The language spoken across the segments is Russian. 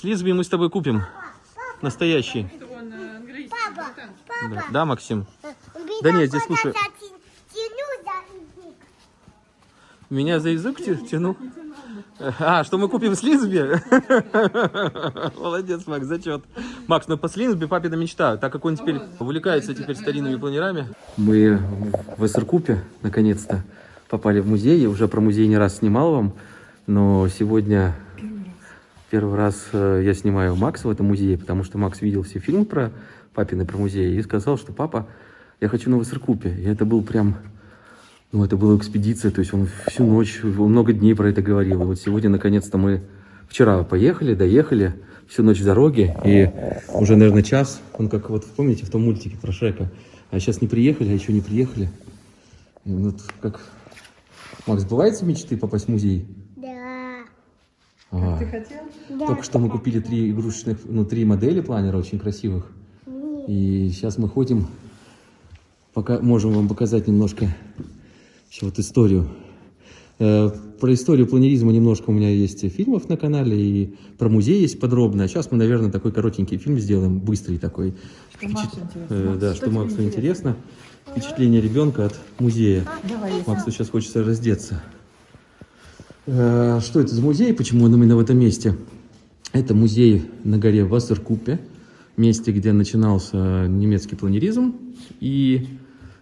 Слизби мы с тобой купим. Настоящий. Папа. Да, да, Максим? Да нет, здесь, слушай. Меня за язык тя- тянул? А, что мы купим слизби? Молодец, Макс, зачет. Макс, ну по слизби папина мечта, так как он теперь увлекается теперь старинными планерами. Мы в Эссеркупе, наконец-то, попали в музей. Я уже про музей не раз снимал вам, но сегодня первый раз э, я снимаю Макса в этом музее, потому что Макс видел все фильмы про папины, про музей, и сказал, что папа, я хочу на Эссеркупе. И это был прям ну, это была экспедиция, то есть он всю ночь, много дней про это говорил. И вот сегодня, наконец-то, мы вчера поехали, доехали, всю ночь в дороге, и уже, наверное, час, он как вот, помните, в том мультике про Шрека, а сейчас не приехали, а еще не приехали. И вот как... Макс, бывает мечты попасть в музей? Да. Ага. Ты хотел? Да. Только что мы купили три игрушечных, ну, три модели планера очень красивых. И сейчас мы ходим, пока можем вам показать немножко еще вот историю. Э, Про историю планеризма немножко у меня есть фильмов на канале, и про музей есть подробно. А сейчас мы, наверное, такой коротенький фильм сделаем, быстрый такой. Что Максу интересно. Э, Да, что что Максу интересно. Впечатление ребенка от музея. Давай, я Максу сейчас хочется раздеться. Э, Что это за музей? Почему он именно в этом месте? Это музей на горе Вассеркупе, месте, где начинался немецкий планеризм. И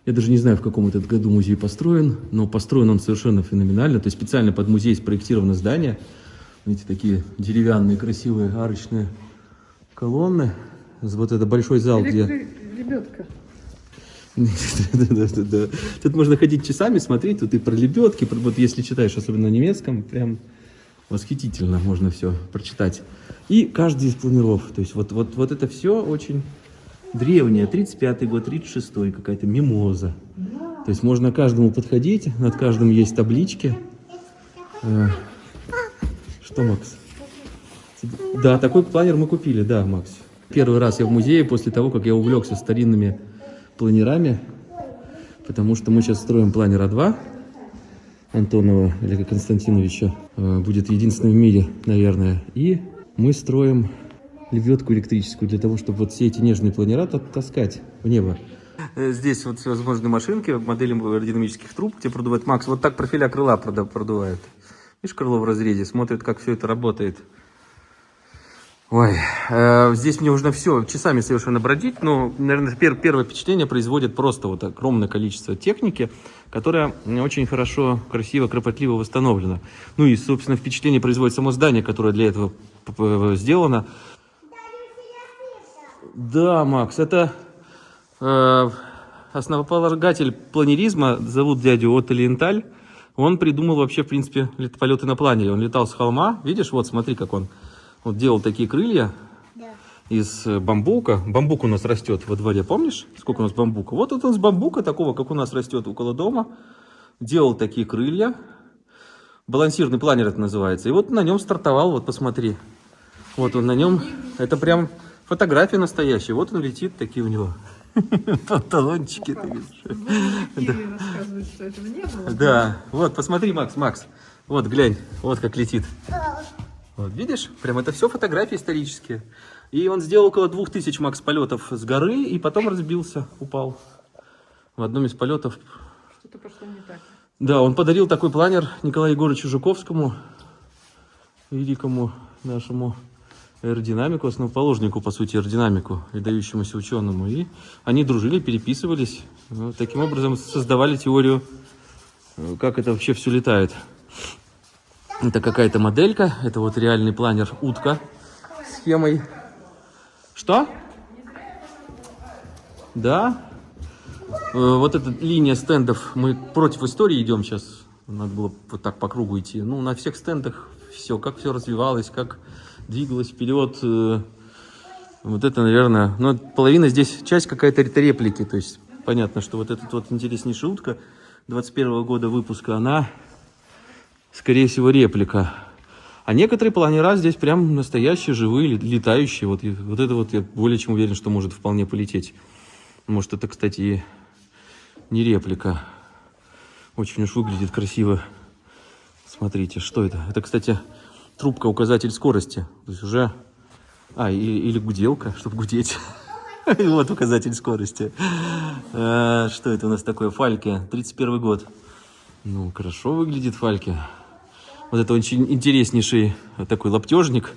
я даже не знаю, в каком этот году музей построен, но построен он совершенно феноменально. То есть специально под музей спроектировано здание. Видите, такие деревянные красивые арочные колонны. Вот это большой зал, где... Лебедка. Тут можно ходить часами, смотреть, тут и про лебедки, вот если читаешь, особенно на немецком, прям восхитительно можно все прочитать. И каждый из планиров, то есть вот, вот, вот это все очень древнее, 35-й год, 36-й, какая-то мимоза. То есть можно каждому подходить, над каждым есть таблички. Э, Что, Макс? Да, такой планер мы купили, да, Макс. Первый раз я в музее после того, как я увлекся старинными планерами, потому что мы сейчас строим планер А2 Антонова Олега Константиновича. Э, Будет единственным в мире, наверное. И мы строим лебедку электрическую для того, чтобы вот все эти нежные планера та- таскать в небо. Здесь вот всевозможные машинки, модели аэродинамических труб, где продувает Макс. Вот так профиля крыла продувает. Видишь, крыло в разрезе, смотрит, как все это работает. Ой, э, здесь мне нужно все часами совершенно бродить, но, наверное, пер- первое впечатление производит просто вот огромное количество техники, которая очень хорошо, красиво, кропотливо восстановлена. Ну и, собственно, впечатление производит само здание, которое для этого п- сделано. Да, Макс, это э, основополагатель планеризма, зовут дядю Отто Лиенталь. Он придумал вообще, в принципе, лет- полеты на планере. Он летал с холма, видишь, вот смотри, как он вот делал такие крылья Да. из э, бамбука. Бамбук у нас растет во дворе, помнишь, сколько у нас бамбука? Вот это он с бамбука, такого, как у нас растет около дома, делал такие крылья. Балансирный планер это называется. И вот на нем стартовал, вот посмотри. Вот он на нем, это прям фотография настоящая. Вот он летит, такие у него панталончики. ты видишь. Да, вот, посмотри, Макс, Макс. Вот, глянь, вот как летит. Вот, видишь? Прям это все фотографии исторические. И он сделал около двух тысяч, Макс, полетов с горы, и потом разбился, упал. В одном из полетов. Что-то пошло не так. Да, он подарил такой планер Николаю Егоровичу Жуковскому, великому нашему аэродинамику, основоположнику, по сути, аэродинамику, выдающемуся ученому. И они дружили, переписывались. Вот таким образом создавали теорию, э, как это вообще все летает. Это какая-то моделька, это вот реальный планер утка схемой. Что? Да? Э, Вот эта линия стендов, мы против истории идем сейчас. Надо было вот так по кругу идти. Ну, на всех стендах все, как все развивалось, как двигалось вперед. э, Вот это, наверное, ну, половина здесь, часть какая-то реплики. То есть, понятно, что вот эта вот интереснейшая утка 21 года выпуска, она, скорее всего, реплика. А некоторые планера здесь прям настоящие, живые, лет- летающие. Вот, вот это вот я более чем уверен, что может вполне полететь. Может, это, кстати, и не реплика. Очень уж выглядит красиво. Смотрите, что это? Это, кстати, трубка указатель скорости. То есть уже А, и- или гуделка, чтобы гудеть. Вот указатель скорости. А, Что это у нас такое? Фальки, 31 год. Ну, хорошо выглядит Фальки. Вот это очень интереснейший такой лаптежник.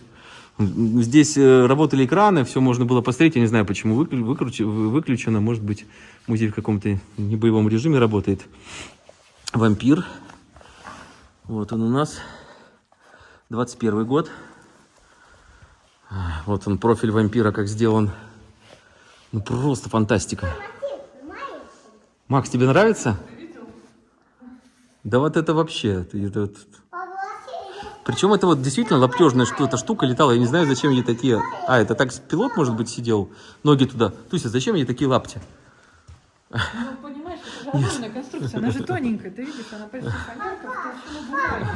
Здесь э, работали экраны, все можно было посмотреть. Я не знаю, почему выклю- выкруче- вы- выключено. Может быть, музей в каком-то небоевом режиме работает. Вампир. Вот он у нас. 21 год. Вот он, профиль вампира, как сделан. Ну, просто фантастика. Макс, тебе нравится? Да вот это вообще. это вот- Причем это вот действительно лаптежная что-то штука летала. Я не знаю, зачем ей такие... А, это так пилот, может быть, сидел? Ноги туда. Туся, зачем ей такие лапти? Ну, понимаешь, это же огромная конструкция, она же тоненькая, ты видишь, она почти фанерка.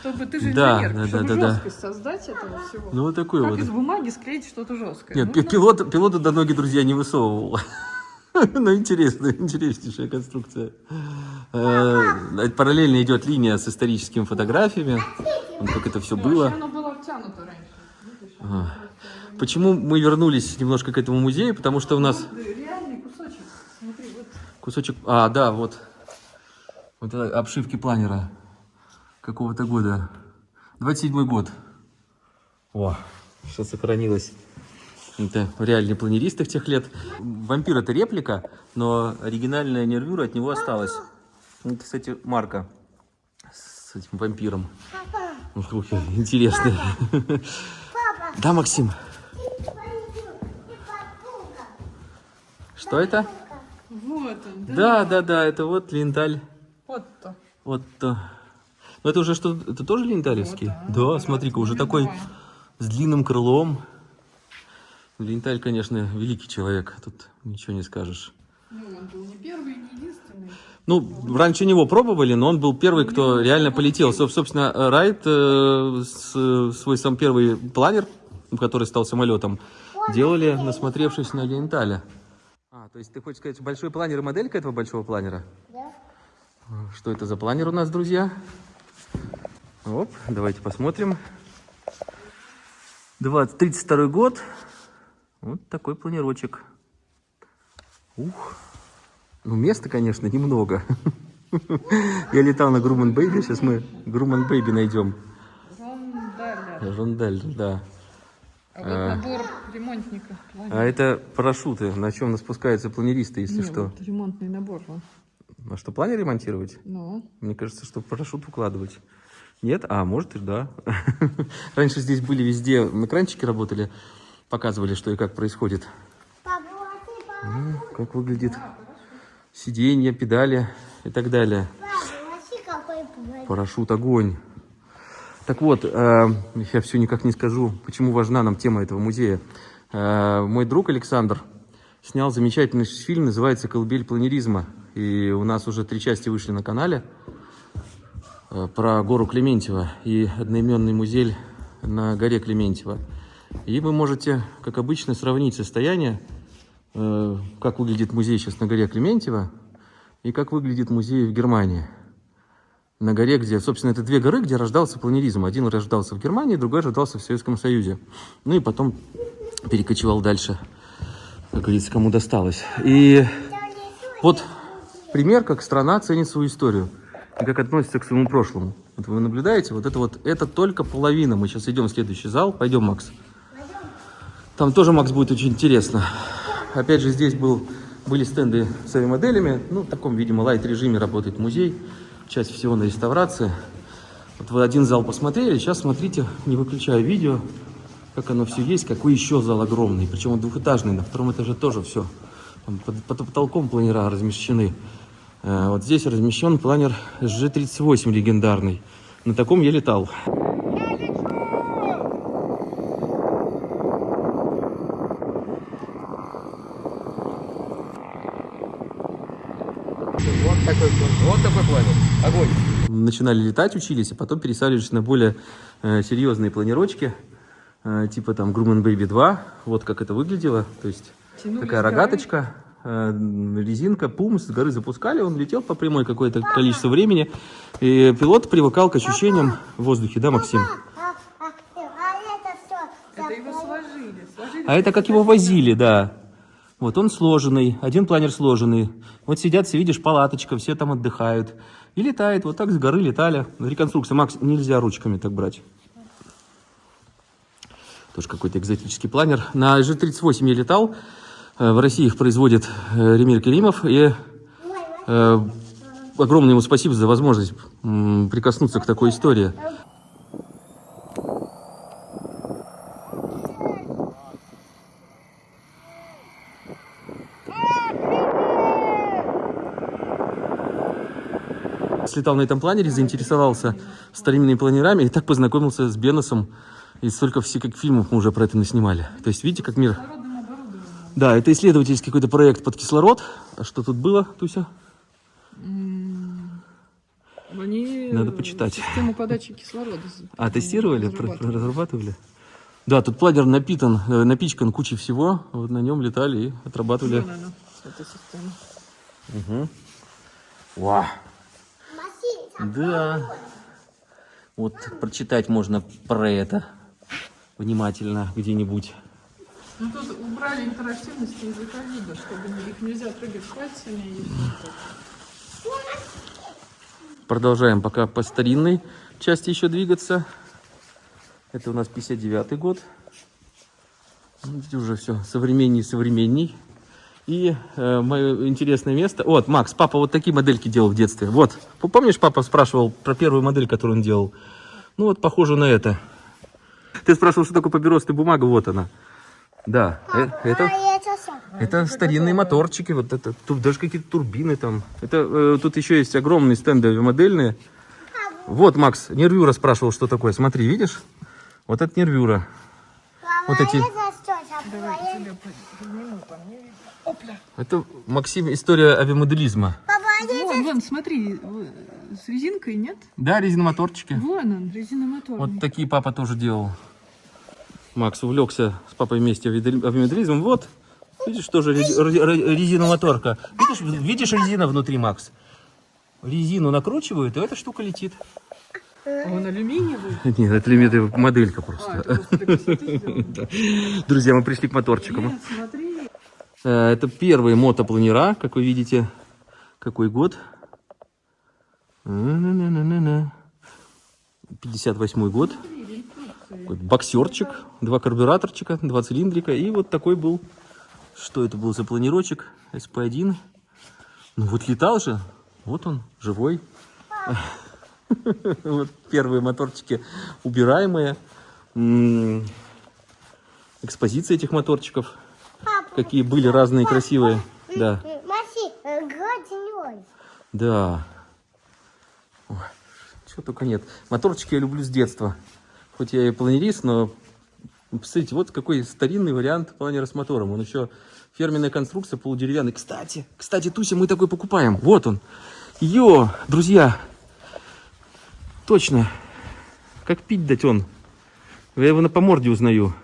Чтобы ты же Да, инженер, да, чтобы да, да. жесткость создать этого всего. Ну, вот такой как вот. из бумаги склеить что-то жесткое? Нет, Нужно- пилот, пилота до ноги, друзья, не высовывал. Ну, интересная, интереснейшая конструкция. Э, Параллельно идет линия с историческими фотографиями. Как это все Ну, было. Почему мы вернулись немножко к этому музею? Потому что у нас реальный кусочек. Смотри, вот кусочек... А, да, вот. Вот это обшивки планера какого-то года. 27 год. О, что сохранилось. Это реальный планеристых тех лет. Вампир это реплика, но оригинальная нервюра от него осталась. Это, кстати, марка с этим вампиром. Ух, ух, Интересно. Да, Максим? Что это? Вот он, да? Да, да, да, это вот ленталь. Вот то. Вот. то. Но это уже что? Это тоже ленталевский? Вот, да, да, смотри-ка, уже такой с длинным крылом. Ленталь, конечно, великий человек, тут ничего не скажешь. Ну, он был не первый, не единственный. Ну, раньше него пробовали, но он был первый, кто реально полетел. Соб- Собственно, Райт э, с- свой сам первый планер, который стал самолетом, делали, насмотревшись на ленталя. А, то есть ты хочешь сказать, большой планер и моделька этого большого планера? Да. Что это за планер у нас, друзья? Оп, давайте посмотрим. 20, 32 год. Вот такой планировочек. Ух. Ну, места, конечно, немного. Я летал на Grunau Baby, сейчас мы Grunau Baby найдем. Рондаля. Рондаль, да. А вот набор ремонтника. А это парашюты, на чем спускаются планеристы, если что. ремонтный набор. А что, планер ремонтировать? Ну, Мне кажется, что парашют укладывать. Нет? А, может и да. Раньше здесь были везде, экранчики работали, показывали, что и как происходит. Ну, как выглядит сиденье, педали и так далее. Парашют, огонь. Так вот, э, я все никак не скажу, почему важна нам тема этого музея. Э, мой друг Александр снял замечательный фильм, называется «Колыбель планеризма». И у нас уже три части вышли на канале э, про гору Клементьева и одноименный музей на горе Клементьева. И вы можете, как обычно, сравнить состояние, э, как выглядит музей сейчас на горе Клементьева и как выглядит музей в Германии на горе, где, собственно, это две горы, где рождался планеризм. Один рождался в Германии, другой рождался в Советском Союзе. Ну и потом перекочевал дальше, как говорится, кому досталось. И вот пример, как страна ценит свою историю и как относится к своему прошлому. Вот вы наблюдаете, вот это вот, это только половина. Мы сейчас идем в следующий зал. Пойдем, Макс. Там тоже, Макс, будет очень интересно. Опять же, здесь был, были стенды с моделями. Ну, в таком, видимо, лайт-режиме работает музей. Часть всего на реставрации. Вот вы один зал посмотрели, сейчас смотрите, не выключая видео, как оно все есть, какой еще зал огромный. Причем он двухэтажный, на втором этаже тоже все. Там под, под потолком планера размещены. Э, Вот здесь размещен планер G38 легендарный. На таком я летал. Вот такой, вот такой планер. Огонь. Начинали летать, учились, а потом пересаживались на более э, серьезные планировочки. э, типа там Grumman Baby 2. Вот как это выглядело. То есть Тянули такая рогаточка, э, резинка, пум, с горы запускали, он летел по прямой какое-то количество времени. И пилот привыкал к ощущениям в воздухе, да, Максим? Это все. это его сложили. сложили А это как его возили, да. Вот он сложенный, один планер сложенный. Вот сидят все, видишь, палаточка, все там отдыхают. И летает, вот так с горы летали. Реконструкция, Макс, нельзя ручками так брать. Тоже какой-то экзотический планер. На G38 я летал. Э, В России их производит э, Ремир Керимов. И э, огромное ему спасибо за возможность прикоснуться к такой истории. Слетал на этом планере, заинтересовался старинными планерами и так познакомился с Беносом. И столько всяких фильмов мы уже про это наснимали. То есть видите, как мир... Да, это исследовательский какой-то проект под кислород. А что тут было, Туся? Они Надо почитать. Систему подачи кислорода. А, тестировали, разрабатывали. разрабатывали? Да, тут планер напитан, э, напичкан кучей всего. Вот на нем летали и отрабатывали. Вон она, эта система. Угу. Вау. Да. Вот прочитать можно про это внимательно где-нибудь. Ну тут убрали интерактивность языка вида, чтобы их нельзя трогать пальцами. и. Продолжаем пока по старинной части еще двигаться. Это у нас 59 год. Ну, Видите, уже все современней современней. И э, мое интересное место. Вот, Макс, папа вот такие модельки делал в детстве. Вот, помнишь, папа спрашивал про первую модель, которую он делал? Ну вот, похоже на это. Ты спрашивал, что такое папиросная бумага, вот она. Да, э, это... А это старинные моторчики, вот это, тут даже какие-то турбины там. Это э, тут еще есть огромные стенды модельные. Вот, Макс, нервюра спрашивал, что такое. Смотри, видишь? Вот это нервюра. Вот Папа, эти- это что такое? Опля. Это, Максим, история авиамоделизма. Папа, Вон, вон, смотри, с резинкой нет? Да, резиномоторчики. Вон он, резиномотор. Вот такие папа тоже делал. Макс увлекся с папой вместе авиамоделизмом. Вот, видишь, тоже рези- ре- ре- резиномоторка. Видишь, видишь резина внутри, Макс? Резину накручивают, и эта штука летит. А он алюминиевый? Нет, это лимит моделька А, просто. это просто. Друзья, мы пришли к моторчикам. Нет, смотри. Э, Это первые мотопланера, как вы видите. Какой год? На-на-на-на-на. 58 год. Боксерчик, два карбюраторчика, два цилиндрика. И вот такой был, что это был за планерочек? СП-1. Ну вот летал же. Вот он, живой. Вот первые моторчики убираемые. М, Экспозиция этих моторчиков. Какие были разные красивые. Да, э, да. Чего только нет. Моторчики я люблю с детства. Хоть я и планерист, но посмотрите, вот какой старинный вариант планера с мотором. Он еще фирменная конструкция, полудеревянный. Кстати, кстати, Туся, мы такой покупаем. Вот он. Йо, друзья. Точно. Как пить дать он. Я его на по морде узнаю.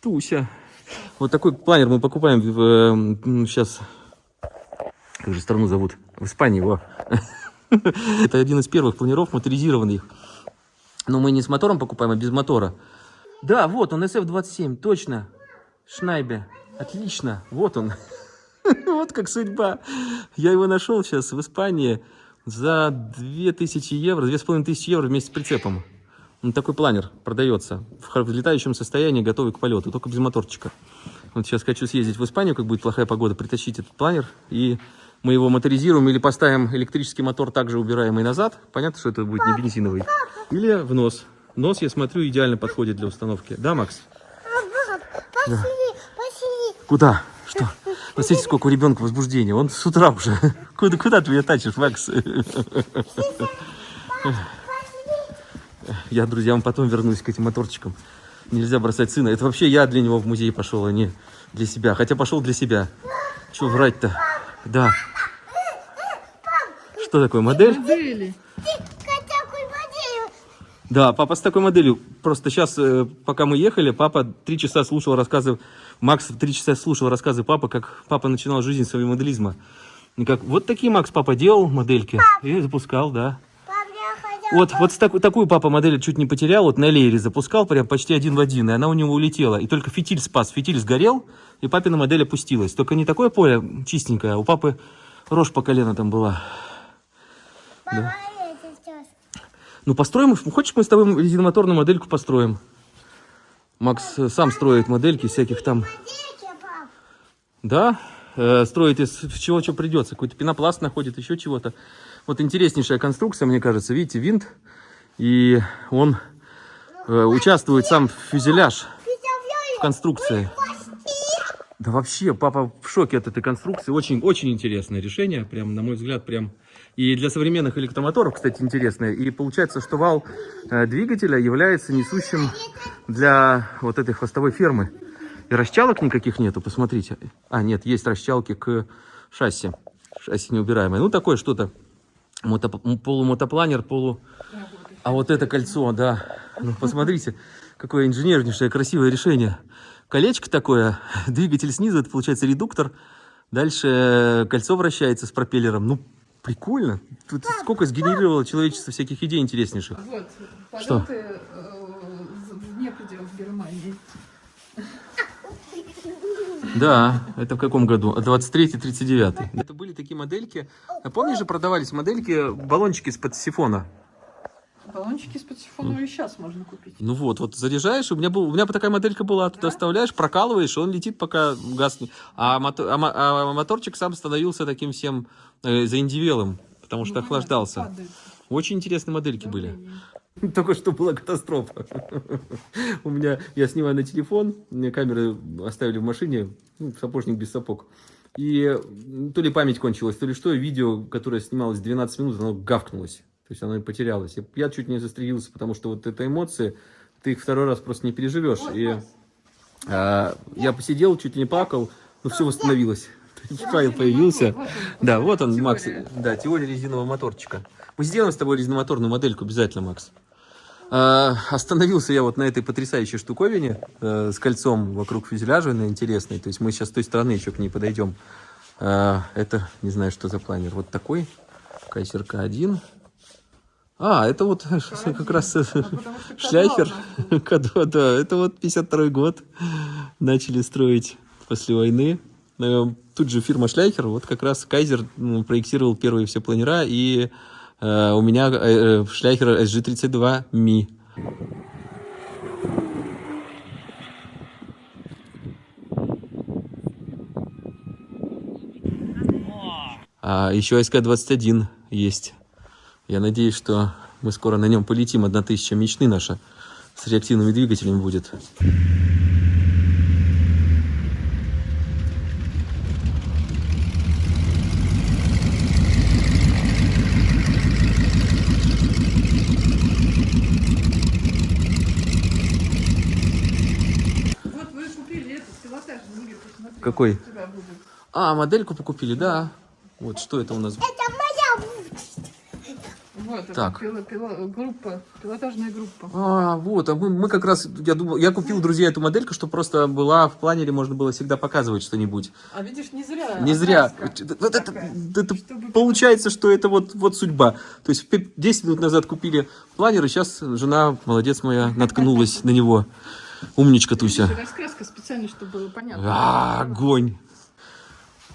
Туся. Вот такой планер мы покупаем в, сейчас. Как же страну зовут? В Испании его. Это один из первых планеров моторизированных. Но мы не с мотором покупаем, а без мотора. Да, вот он, SF-27, точно. Шнайбе. Отлично. Вот он. Вот как судьба. Я его нашел сейчас в Испании за 2000 евро, 2500 евро вместе с прицепом. Ну, такой планер продается в летающем состоянии, готовый к полету, только без моторчика. Вот сейчас хочу съездить в Испанию, как будет плохая погода, притащить этот планер, и мы его моторизируем или поставим электрический мотор также убираемый назад. Понятно, что это будет не бензиновый. Или в нос. Нос, я смотрю, идеально подходит для установки. Да, Макс? Пошли, пошли. Куда? Что? Посмотрите, сколько у ребенка возбуждения. Он с утра уже. Куда, куда ты меня тащишь, Макс? Я, друзья, вам потом вернусь к этим моторчикам. Нельзя бросать сына. Это вообще я для него в музей пошел, а не для себя. Хотя пошел для себя. Че врать-то? Да. Что такое, модель? Модели. Да, папа с такой моделью. Просто сейчас, пока мы ехали, папа три часа слушал рассказы, Макс три часа слушал рассказы папы, как папа начинал жизнь своего моделизма. И как, вот такие Макс папа делал модельки и запускал, да. Вот, вот с таку- такую папа модель чуть не потерял, вот на леере запускал, прям почти один в один, и она у него улетела. И только фитиль спас, фитиль сгорел, и папина модель опустилась. Только не такое поле чистенькое, а у папы рожь по колено там была. Папа, сейчас. Ну, построим, хочешь, мы с тобой резиномоторную модельку построим? Макс э, сам строит модельки всяких там, пап. да, э, строит из чего что придется. Какой-то пенопласт находит, еще чего-то. Вот интереснейшая конструкция, мне кажется. Видите, винт, и он э, участвует сам в фюзеляж, в конструкции. Да вообще, папа в шоке от этой конструкции. Очень, очень интересное решение, прям, на мой взгляд, прям. И для современных электромоторов, кстати, интересное. И получается, что вал э, двигателя является несущим для вот этой хвостовой фермы. И расчалок никаких нету, посмотрите. А, нет, есть расчалки к шасси. Шасси неубираемое. Ну, такое что-то. Мотоп- полумотопланер, полу... А вот это кольцо, да. Ну, посмотрите, какое инженернейшее, красивое решение. Колечко такое, двигатель снизу, это получается редуктор. Дальше кольцо вращается с пропеллером. Ну, прикольно. Тут сколько сгенерировало человечество всяких идей интереснейших. Вот, Что? в вне пределов Германии. Да, это в каком году? 23-39. Это были такие модельки. А Помнишь же, продавались модельки, баллончики из-под сифона? Баллончики из-под сифона и сейчас можно купить. Ну вот, вот заряжаешь, у меня, был, у меня такая моделька была, туда вставляешь, прокалываешь, он летит, пока гаснет. А, мото- а а моторчик сам становился таким всем э, заиндивелым, потому что Ну, охлаждался. падает Очень интересные модельки были. Только что была катастрофа. У меня, я снимаю на телефон, мне камеры оставили в машине, ну, сапожник без сапог. И то ли память кончилась, то ли что, видео, которое снималось 12 минут, оно гавкнулось. То есть оно и потерялось. Я, я чуть не застрелился, потому что вот это эмоции, ты их второй раз просто не переживешь. И а, я посидел, чуть не плакал, но все восстановилось. Файл появился. Да, вот он. Макс. Да, теория резинового моторчика. Мы сделаем с тобой резиномоторную модельку обязательно, Макс. А, остановился я вот на этой потрясающей штуковине э, с кольцом вокруг фюзеляжа, на интересной. То есть мы сейчас с той стороны еще к ней подойдем. А, это, не знаю, что за планер. Вот такой. Кайсер К1. А, это вот как раз что шляхер. кадр К2, да. Это вот 52 год. Начали строить после войны. Э, Тут же фирма Шляхер, вот как раз Кайзер проектировал первые все планера, и у меня э, э, Шляхер SG32 Ми. А еще СК-21 есть. Я надеюсь, что мы скоро на нем полетим. Одна тысяча мечты наша с реактивными двигателями будет. Вот вы купили этот пилотажный мир, посмотри. Какой? А, модельку покупили, да. Вот что это у нас? Это. Вот, Так. пило- пило- группа, пилотажная группа. А, вот, а мы, мы как раз, я думал, я купил, друзья, эту модельку, чтобы просто была в планере, можно было всегда показывать что-нибудь. А видишь, не зря. Не зря. Вот это, это Чтобы- получается, что это вот, вот судьба. То есть пе- 10 минут назад купили планер, и сейчас жена, молодец моя, наткнулась на него. Умничка Туся. Раскраска специально, чтобы было понятно. А, огонь.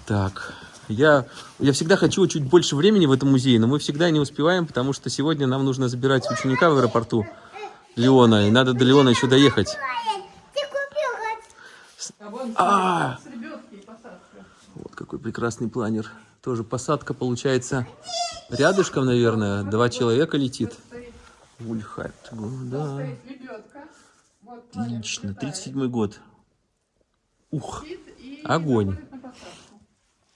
Так, я, я всегда хочу чуть больше времени в этом музее, но мы всегда не успеваем, потому что сегодня нам нужно забирать ученика в аэропорту Леона, и надо до Леона еще доехать. Ты купил А вон А. посадка. Вот какой прекрасный планер. Тоже посадка получается рядышком, наверное. Два человека летит. Ульхайт, да. стоит лебедка. Вот планер Отлично, взлетает. 37 год. Ух, Огонь.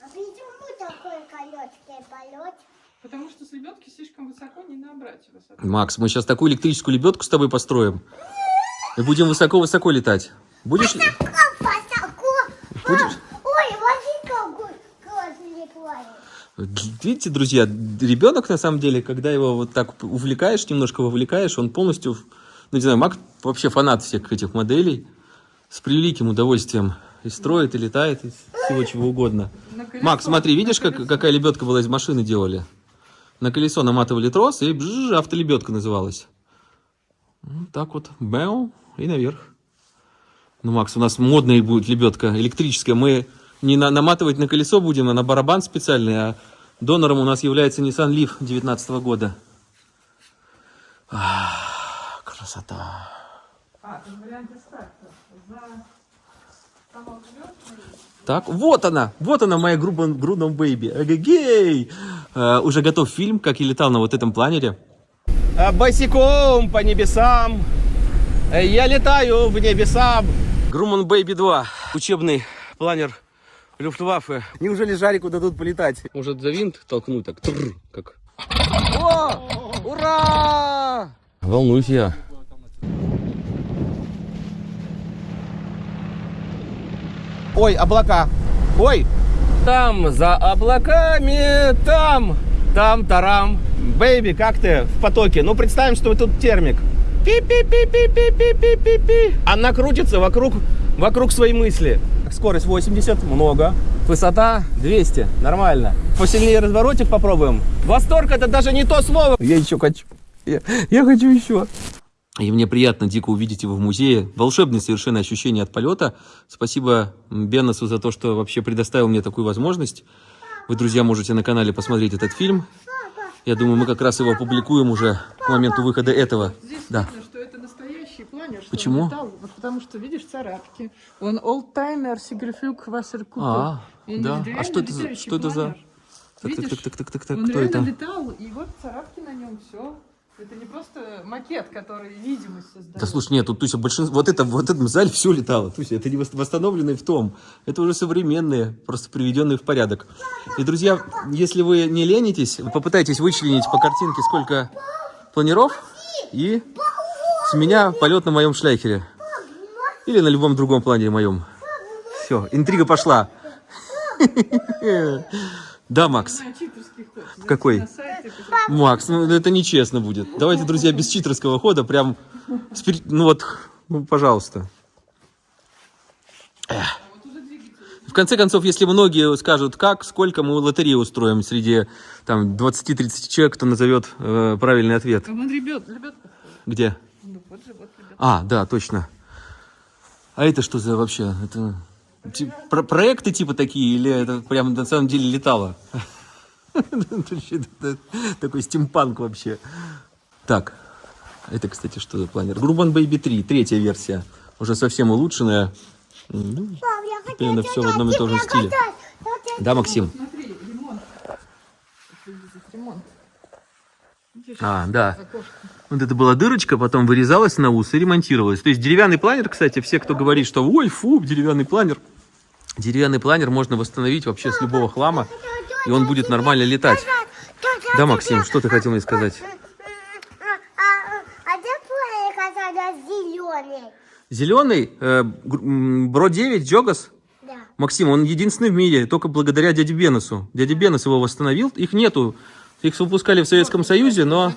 А почему такой короткий полет? Потому что с лебедки слишком высоко не набрать высоту. Макс, мы сейчас такую электрическую лебедку с тобой построим. И будем высоко-высоко летать. Будешь? ли- Высоко. Будешь? Ой, классный планет. Видите, друзья, ребенок на самом деле, когда его вот так увлекаешь, немножко вовлекаешь, он полностью, ну не знаю, Мак вообще фанат всех этих моделей с превеликим удовольствием и строит, и летает, из всего чего угодно. Колесо- Макс, смотри, видишь, как, какая лебедка была из машины делали? На колесо наматывали трос, и бжж, автолебедка называлась. Вот так вот, бэу, и наверх. Ну, Макс, у нас модная будет лебедка электрическая. Мы не на, наматывать на колесо будем, а на барабан специальный, а донором у нас является Nissan Leaf 19 года. Красота. А, ты варианте старта. За Так, вот она, вот она моя Грубан- Грудном Бэйби. Эгегей! Э, уже готов фильм, как я летал на вот этом планере. А, Босиком по небесам. Э, Я летаю в небесам. Grunau Baby 2. Учебный планер Люфтваффе. Неужели Жарику дадут полетать? Может за винт толкнуть так? Тррр, как. О! Ура! Волнуюсь я. Ой, облака. Ой, там за облаками, там, там, тарам. Baby, как ты в потоке? Ну, представим, что тут термик. Пи-пи-пи-пи-пи-пи-пи-пи. Она крутится вокруг, вокруг своей мысли. Скорость 80, много. Высота 200, нормально. Посильнее разворотик попробуем. Восторг это даже не то слово. Я еще хочу. Я, я хочу еще. И мне приятно дико увидеть его в музее. Волшебное совершенно ощущение от полета. Спасибо Беннесу за то, что вообще предоставил мне такую возможность. Вы, друзья, можете на канале посмотреть этот фильм. Я думаю, мы как раз его опубликуем уже к моменту выхода этого. Здесь Да. видно, что это настоящий планер. Что Почему? летал. Вот потому что, видишь, царапки. Он олдтаймер Сигерфюг Вассеркупе. А, да. А что это за- что это за- так, Видишь? так, так, так, так, так, Он кто реально это? летал, и вот царапки на нем, все. Это не просто макет, который видимость создает. Да слушай, нет, тут Туся, большинство, вот это, вот этом зале все летало, Туся, это не вос- восстановленные в том, это уже современные, просто приведенные в порядок. И, друзья, если вы не ленитесь, попытайтесь вычленить по картинке, сколько планиров, и с меня полет на моем шляхере. Или на любом другом планере моем. Все, интрига пошла. Да, Макс. Зайти какой? Макс, ну это нечестно будет. Давайте, друзья, без читерского хода, прям, ну вот, ну, пожалуйста. Эх. В конце концов, если многие скажут, как, сколько мы лотерею устроим среди там 20-30 человек, кто назовет э, правильный ответ. Вон ребят, ребят, Где? ну вот же, вот ребят. А, да, точно. А это что за вообще? Это про- проекты типа такие или это прям на самом деле летало? Такой стимпанк вообще. Так, это, кстати, что за планер? Грубан Baby 3, третья версия. Уже совсем улучшенная. Ну, Пап, я хочу Примерно всё в одном и том же стиле. Да, Максим? Смотри, ремонт. Выглядит ремонт. Видишь, А, да. Вот это была дырочка, потом вырезалась на ус и ремонтировалась. То есть деревянный планер, кстати, все, кто говорит, что ой, фу, деревянный планер. Деревянный планер можно восстановить вообще с любого хлама, и он будет нормально летать. Да, Максим, что ты хотел мне сказать? А зеленый? Зеленый, э, Бро 9, Джогас. Да. Максим, он единственный в мире, только благодаря дяде Бенесу. Дядя Бенес его восстановил, их нету. Их выпускали в Советском Союзе, но?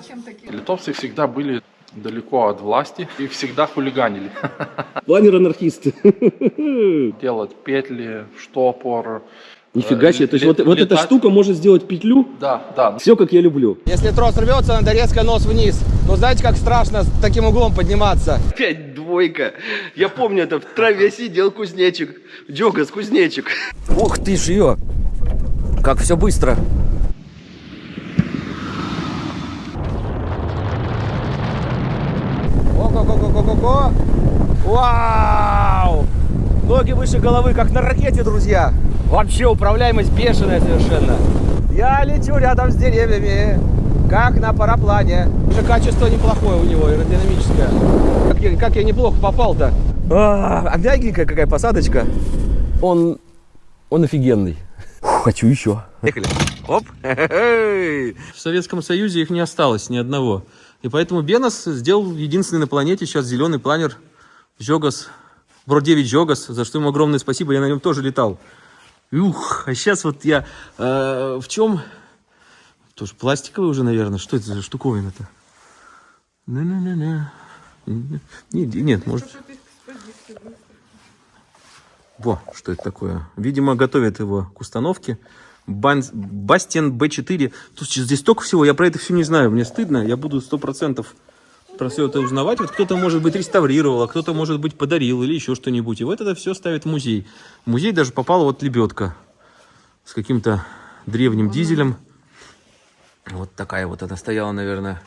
Литовцы всегда были далеко от власти и всегда хулиганили. Планер-анархисты. Делать петли, штопор. Нифига э, себе, то есть вот, вот эта штука может сделать петлю. Да, да. Все, как я люблю. Если трос рвется, надо резко нос вниз. Но знаете, как страшно с таким углом подниматься? Опять двойка. Я помню, это в траве сидел кузнечик. Джогас, кузнечик. Ух ты ж ее! Как все быстро. Ого-го-го-го-го-го! Вау! Ноги выше головы, как на ракете, друзья. Вообще управляемость бешеная совершенно. Я лечу рядом с деревьями, как на параплане. Уже качество неплохое у него, аэродинамическое. Как я, как я неплохо попал-то. А, а мягенькая какая посадочка. Он, он офигенный. Фу, Хочу еще. Поехали. Оп. В Советском Союзе их не осталось ни одного. И поэтому Бенос сделал единственный на планете сейчас зеленый планер Жогас, Бро 9 Жогас, за что ему огромное спасибо, я на нем тоже летал. Ух, а сейчас вот я э, в чем? Тоже пластиковый уже, наверное. Что это за штуковина-то? На-на-на-на. Нет, нет, может... Во, что это такое? Видимо, готовят его к установке. Бан... Бастиан Б4. Тут здесь столько всего, я про это все не знаю. Мне стыдно, я буду сто процентов про все это узнавать. Вот кто-то, может быть, реставрировал, а кто-то, может быть, подарил или еще что-нибудь. И вот это все ставит в музей. В музей даже попала вот лебедка с каким-то древним дизелем. Вот такая вот она стояла, наверное,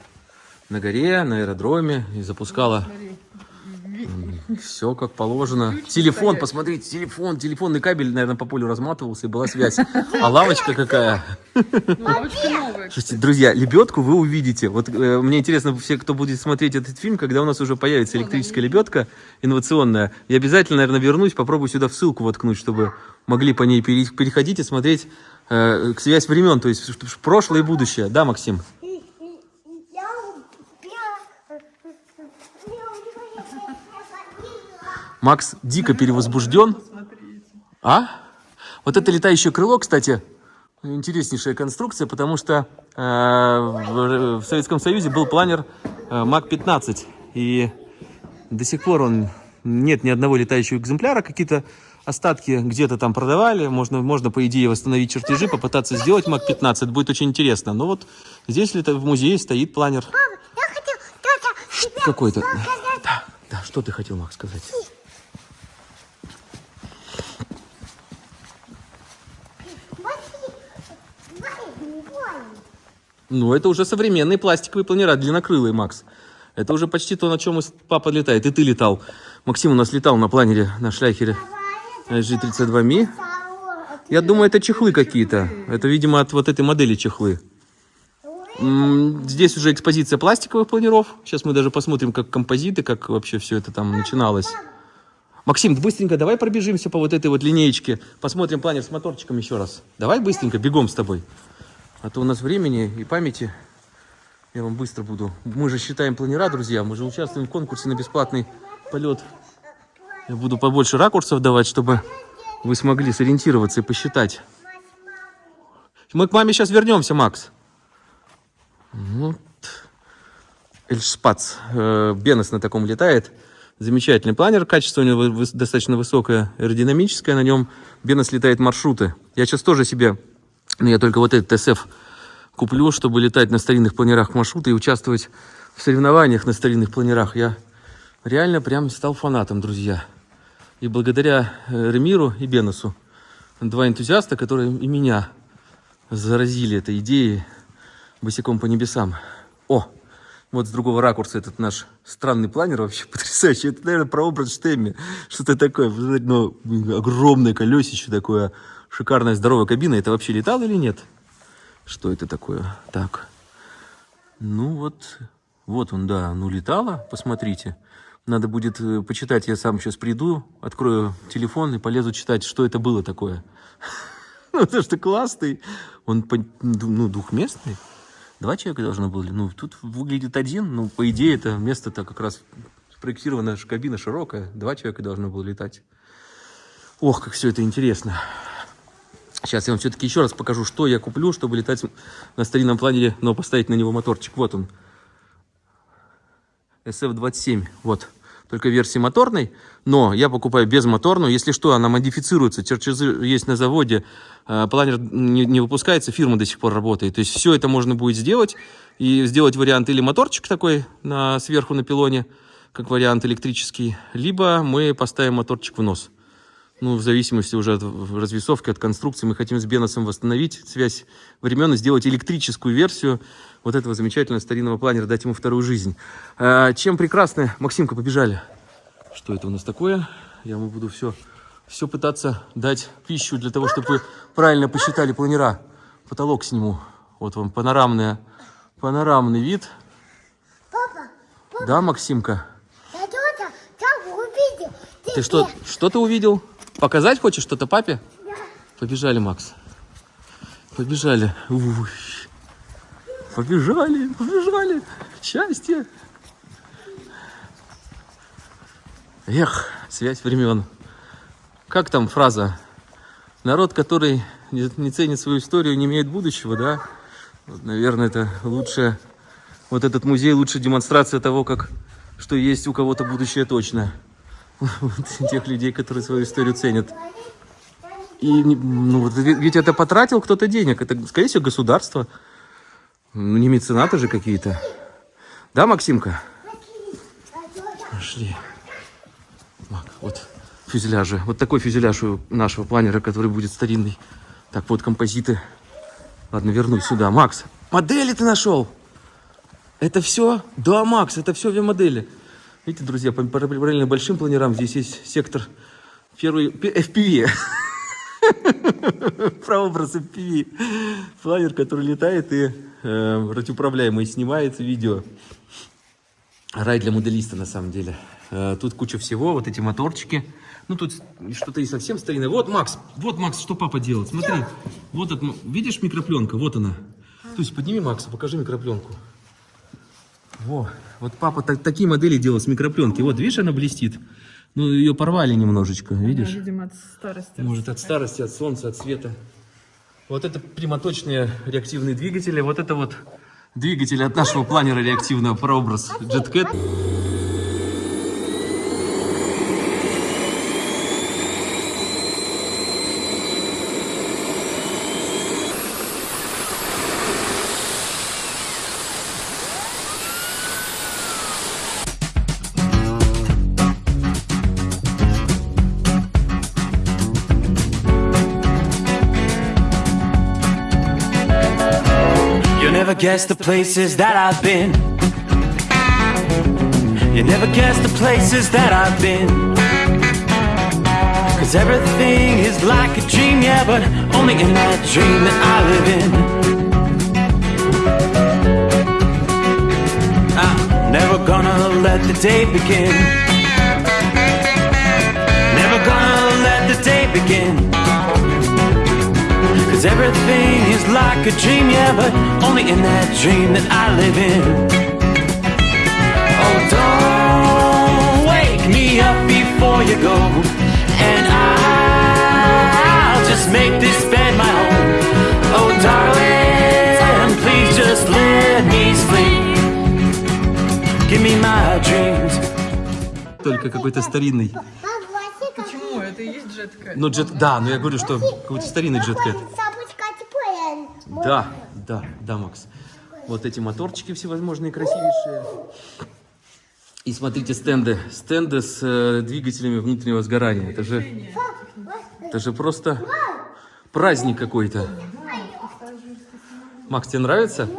на горе, на аэродроме и запускала все как положено. Телефон, посмотрите, телефон, телефонный кабель, наверное, по полю разматывался, и была связь. А лавочка какая. Лавочка новая. Слушайте, друзья, лебедку вы увидите. Вот э, мне интересно, все, кто будет смотреть этот фильм, когда у нас уже появится электрическая лебедка инновационная, я обязательно, наверное, вернусь, попробую сюда в ссылку воткнуть, чтобы могли по ней пере- переходить и смотреть э, к связь времен, то есть прошлое и будущее. Да, Максим? Макс дико перевозбужден. А? Вот это летающее крыло, кстати, интереснейшая конструкция, потому что э, в, в Советском Союзе был планер э, МАК-15, и до сих пор он нет ни одного летающего экземпляра, какие-то остатки где-то там продавали, можно, можно по идее восстановить чертежи, попытаться сделать МАК-15, это будет очень интересно. Но вот здесь лето- в музее стоит планер я хотел какой-то. Да, да, что ты хотел, Макс, сказать? Смотри, Ой, ой. Ну, это уже современные пластиковые планера, длиннокрылые, Макс. Это уже почти то, на чем папа летает. И ты летал. Максим у нас летал на планере, на шляхере G32Mi. Я думаю, это чехлы какие-то. Это, видимо, от вот этой модели чехлы. Здесь уже экспозиция пластиковых планеров. Сейчас мы даже посмотрим, как композиты, как вообще все это там начиналось. Максим, быстренько давай пробежимся по вот этой вот линеечке. Посмотрим планер с моторчиком еще раз. Давай быстренько, бегом с тобой. А то у нас времени и памяти. Я вам быстро буду. Мы же считаем планера, друзья. Мы же участвуем в конкурсе на бесплатный полет. Я буду побольше ракурсов давать, чтобы вы смогли сориентироваться и посчитать. Мы к маме сейчас вернемся, Макс. Вот. Эльшпац. Э, Бенес на таком летает. Замечательный планер. Качество у него достаточно высокое, аэродинамическое. На нем Бенес летает маршруты. Я сейчас тоже себе, ну я только вот этот СФ куплю, чтобы летать на старинных планерах маршрута и участвовать в соревнованиях на старинных планерах. Я реально прям стал фанатом, друзья. И благодаря э, Ремиру и Бенесу, два энтузиаста, которые и меня заразили этой идеей босиком по небесам. О, вот с другого ракурса этот наш странный планер вообще потрясающий. Это, наверное, прообраз Штемми. Что-то такое, ну, огромное колесище такое, шикарная здоровая кабина. Это вообще летал или нет? Что это такое? Так. Ну вот, вот он, да, ну летало, посмотрите. Надо будет э, почитать, я сам сейчас приду, открою телефон и полезу читать, что это было такое. Ну, потому что классный. Он, ну, двухместный. Два человека должно было. Ну, тут выглядит один. Ну, по идее, это место-то как раз спроектирована кабина широкая. Два человека должно было летать. Ох, как все это интересно. Сейчас я вам все-таки еще раз покажу, что я куплю, чтобы летать на старинном планере, но поставить на него моторчик. Вот он. SF-27. Вот. Только версии моторной. Но я покупаю безмоторную. Если что, она модифицируется. Чертежи есть на заводе. Э, Планер не, не выпускается, фирма до сих пор работает. То есть все это можно будет сделать. И сделать вариант или моторчик такой на, сверху на пилоне, как вариант электрический. Либо мы поставим моторчик в нос. Ну, в зависимости уже от развесовки, от конструкции. Мы хотим с Беносом восстановить связь времен и сделать электрическую версию вот этого замечательного старинного планера, дать ему вторую жизнь. А, чем прекрасны... Максимка, побежали. Что это у нас такое? Я ему буду все, все пытаться дать пищу для того, чтобы вы правильно посчитали планера. Потолок сниму. Вот вам панорамная, панорамный вид. Папа, Да, Максимка? я тетя, там увидел. Ты что, что ты увидел? Показать хочешь что-то папе? Побежали, Макс. Побежали. Уй. Побежали, побежали. Счастье. Эх, связь времен. Как там фраза? Народ, который не, ценит свою историю, не имеет будущего, да? Вот, наверное, это лучше... Вот этот музей лучшая демонстрация того, как что есть у кого-то будущее точно. Тех людей, которые свою историю ценят. И, ну, ведь это потратил кто-то денег. Это, скорее всего, государство. Ну, не меценаты же какие-то. Да, Максимка? Пошли. Мак, вот фюзеляжи. Вот такой фюзеляж у нашего планера, который будет старинный. Так, вот композиты. Ладно, вернусь сюда. Макс, модели ты нашел? Это все? Да, Макс, это все две модели. Видите, друзья, параллельно большим планерам здесь есть сектор первый П- FPV. Прообраз FPV. Планер, который летает и э, радиоуправляемый снимает видео. Рай для моделиста, на самом деле. Э, Тут куча всего, вот эти моторчики. Ну, тут что-то и совсем старинное. Вот, Макс, вот, Макс, что папа делал. Смотри, вот, это, видишь микропленка? Вот она. То есть подними Макса, покажи микропленку. Во, вот папа так- такие модели делал с микропленки. Вот, видишь, она блестит. Ну, ее порвали немножечко, видишь? видимо, от старости. Может, от старости, от солнца, от света. Вот это прямоточные реактивные двигатели. Вот это вот двигатели от нашего планера реактивного прообраз JetCat. The places that I've been. You never guess the places that I've been. Cause everything is like a dream, yeah, but only in that dream that I live in. I'm never gonna let the day begin. Never gonna let the day begin. Cause everything is like a dream, yeah, but only in that dream that I live in. Oh, don't wake me up before you go, and I'll just make this bed my home. Oh, darling, please just let me sleep. Give me my dreams. Только какой-то старинный. Почему? Это и есть джетка. Ну, джет, да, но я говорю, что какой-то старинный JetCat. Да, да, да, Макс. Вот эти моторчики всевозможные красивейшие. И смотрите стенды. Стенды с э, двигателями внутреннего сгорания. Это же, это же просто праздник какой-то. Макс, тебе нравится?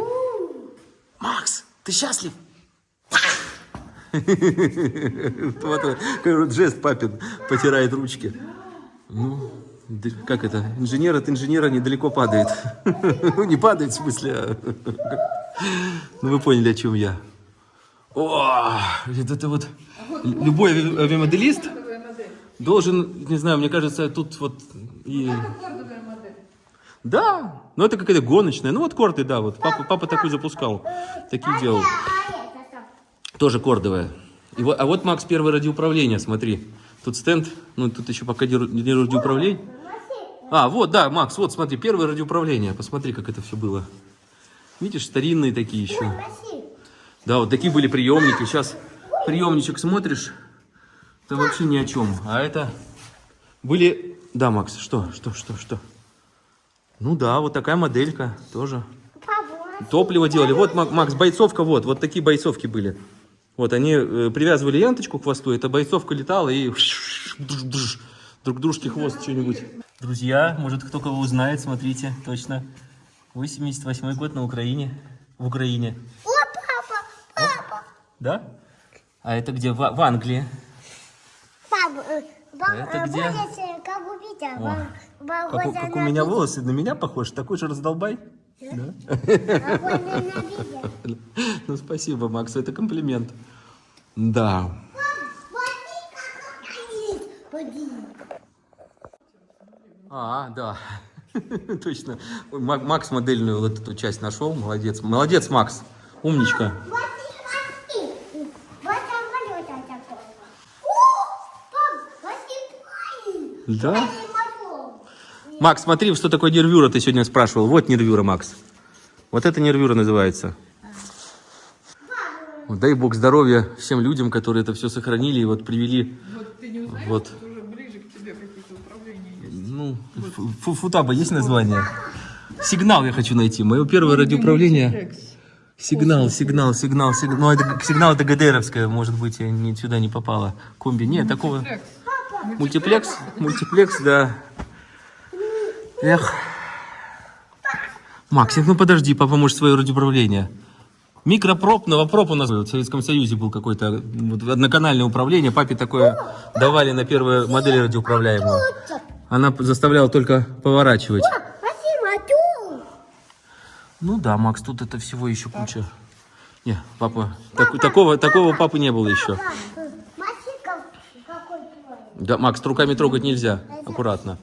Макс, ты счастлив? Какой вот жест папин, потирает ручки. Ну, как это? Инженер от инженера недалеко падает. Ну, не падает, в смысле. а- Ну, вы поняли, о чем я. О, это вот... Любой ави- авиамоделист должен, не знаю, мне кажется, тут вот и... Да, ну это какая-то гоночная. Ну вот корды, да, вот папа, папа такой запускал, такие делал. Тоже кордовая. И вот, а вот, Макс, первое радиоуправление, смотри. Тут стенд, ну тут еще пока не радиоуправление. А, вот, да, Макс, вот, смотри, первое радиоуправление. Посмотри, как это все было. Видишь, старинные такие еще. Да, вот такие были приемники. Сейчас приемничек смотришь, это вообще ни о чем. А это были... Да, Макс, что, что, что, что? Ну да, вот такая моделька тоже. Топливо делали. Вот, Мак- Макс, бойцовка, вот, вот такие бойцовки были. Вот, они э, привязывали ленточку к хвосту, эта бойцовка летала и друг дружке хвост что-нибудь. Друзья, может, кто кого узнает, смотрите, точно. 88 год на Украине. В Украине. О, папа, папа, Да? А это где? В, в Англии. папа, э, Это э, где? э, как убить, а, О, Как, у- как у меня волосы на меня похож, такой же раздолбай. Да? На видео. Ну, спасибо, Макс, это комплимент. Да. А, да. Точно. Макс модельную вот эту часть нашел. Молодец. Молодец, Макс. Умничка. Да? Макс, смотри, что такое нервюра, ты сегодня спрашивал. Вот нервюра, Макс. Вот это нервюра называется. Вот Дай бог здоровья всем людям, которые это все сохранили и вот привели. Вот ты не узнаешь, Вот. что уже ближе к тебе какие-то управления есть. Ну, фу- футаба есть название? Сигнал я хочу найти. Мое первое радиоуправление. Сигнал, сигнал, сигнал, сигнал. Ну, это сигнал это ГДРовская, может быть, я не, сюда не попала. Комби. Нет, такого. Мультиплекс? Мультиплекс, да. Эх. Максик, ну подожди, папа может свое радиоуправление. Микропроп, новопроп у нас в Советском Союзе был какой-то вот, одноканальное управление. Папе такое давали на первые модели радиоуправляемую. Она заставляла только поворачивать. Ну да, Макс, тут это всего еще куча. Не, папа, так- такого, такого папы не было еще. Да, Макс, руками трогать нельзя. Аккуратно.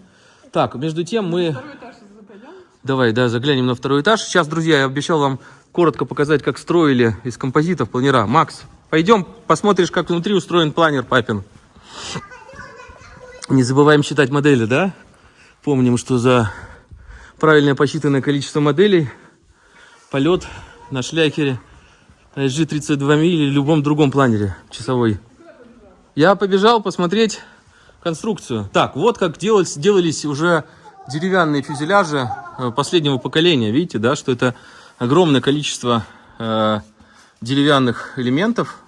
Так, между тем мы... Второй этаж запойдем. Давай, да, заглянем на второй этаж. Сейчас, друзья, я обещал вам коротко показать, как строили из композитов планера. Макс, пойдем, посмотришь, как внутри устроен планер папин. Не забываем считать модели, да? Помним, что за правильное посчитанное количество моделей полет на шляхере SG-32 ми или любом другом планере часовой. Я побежал посмотреть конструкцию. Так, вот как делались, делались уже деревянные фюзеляжи э, последнего поколения. Видите, да, что это огромное количество э, деревянных элементов,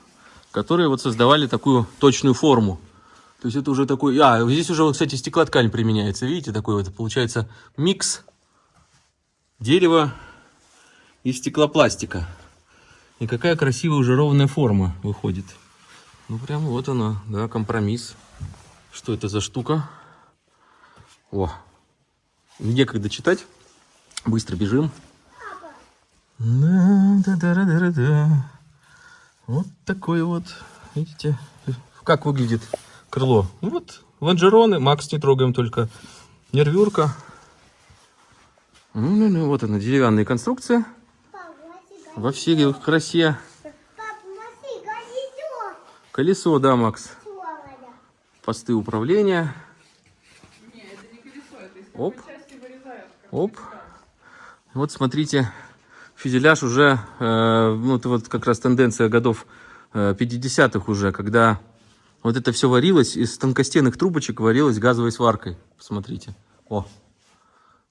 которые вот создавали такую точную форму. То есть это уже такой... А, здесь уже, кстати, стеклоткань применяется. Видите, такой вот получается микс дерева и стеклопластика. И какая красивая уже ровная форма выходит. Ну, прям вот она, да, компромисс. Что это за штука? О, некогда читать. Быстро бежим. Да-да-да-да-да. Вот такой вот, видите, как выглядит крыло. Ну Вот, лонжероны, Макс не трогаем только. Нервюрка. Ну-ну-ну, вот она, деревянные конструкции. Пап, Масик, Во всей их красе. колесо. Да, Макс. Посты управления. Не, это не колесо, это из Оп. Оп. да. Вот смотрите, фюзеляж уже, э, ну это вот как раз тенденция годов э, 50-х уже, когда вот это все варилось, из тонкостенных трубочек варилось газовой сваркой. Посмотрите. О,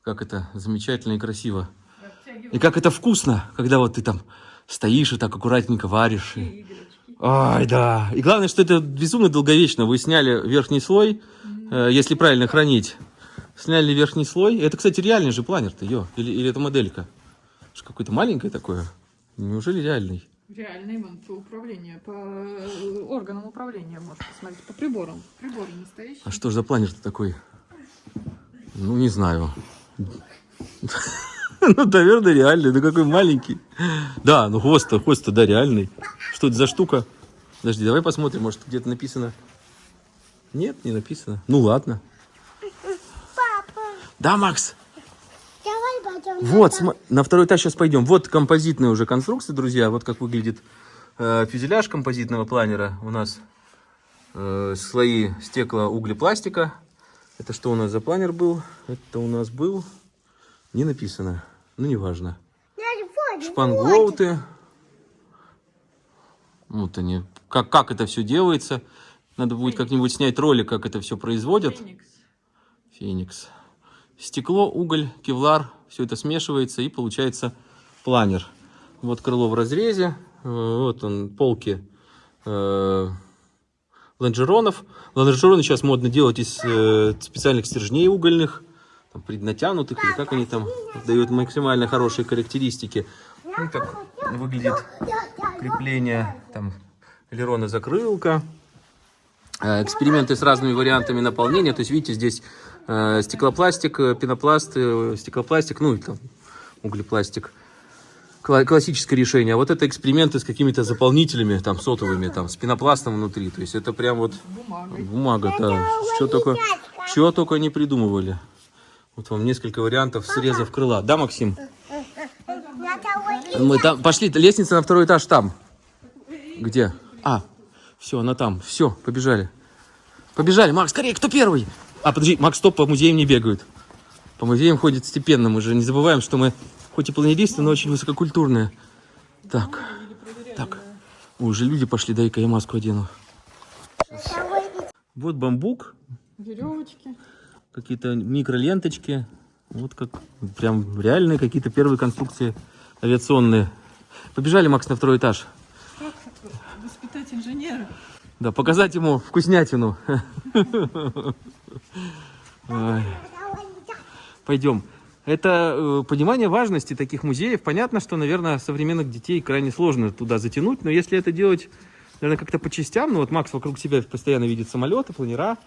как это замечательно и красиво. И как это вкусно, когда вот ты там стоишь и так аккуратненько варишь. И... Ай, да. И главное, что это безумно долговечно. Вы сняли верхний слой, э, если правильно хранить. Сняли верхний слой. Это, кстати, реальный же планер-то, ё. Или, или это моделька? Что какое-то маленькое такое? Неужели реальный? Реальный вон по управлению, по э, органам управления можно посмотреть, по приборам. Приборы настоящие. А что ж за планер-то такой? Ну, не знаю. Ну, наверное, реальный. Ну, какой маленький. Да, ну хвост-то, хвост-то, да, реальный. Что это за штука? Подожди, давай посмотрим, может, где-то написано. Нет, не написано. Ну, ладно. Папа, Да, Макс? Давай пойдем. Вот, см- на второй этаж сейчас пойдем. Вот композитная уже конструкция, друзья. Вот как выглядит э, фюзеляж композитного планера. У нас э, слои стекла, углепластика. Это что у нас за планер был? Это у нас был... Не написано. Ну, неважно. Шпангоуты. Вот они. Как, как это все делается. Надо будет как-нибудь снять ролик, как это все производят. Феникс. Феникс. Стекло, уголь, кевлар, все это смешивается и получается планер. Вот крыло в разрезе, э, вот он, полки э, лонжеронов. Лонжероны сейчас модно делать из э, специальных стержней угольных, там, преднатянутых, или как они там дают максимально хорошие характеристики. Ну, как выглядит крепление, там, элерона закрылка. Э, эксперименты с разными вариантами наполнения. То есть, видите, здесь стеклопластик, э, пенопласт, э, стеклопластик, ну и там углепластик. Кла- классическое решение. А вот это эксперименты с какими-то заполнителями, там, сотовыми, там, с пенопластом внутри. То есть, это прям вот бумага, да. Что только, чего только не придумывали. Вот вам несколько вариантов срезов крыла. Да, Максим? Мы там пошли, лестница на второй этаж там. Где? А, все, она там. Все, побежали. Побежали, Макс, скорее, кто первый? А, подожди, Макс, стоп, по музеям не бегают. По музеям ходят степенно, мы же не забываем, что мы хоть и планеристы, но очень высококультурные. Так, так. Ой, уже люди пошли, дай-ка я маску одену. Вот бамбук, Веревочки. какие-то микроленточки. Вот как прям реальные какие-то первые конструкции авиационные. Побежали, Макс, на второй этаж. Как воспитать инженера? Да, показать ему вкуснятину. Ой. Пойдем. Это э, понимание важности таких музеев. Понятно, что, наверное, современных детей крайне сложно туда затянуть, но если это делать, наверное, как-то по частям, ну вот Макс вокруг себя постоянно видит самолеты, планера,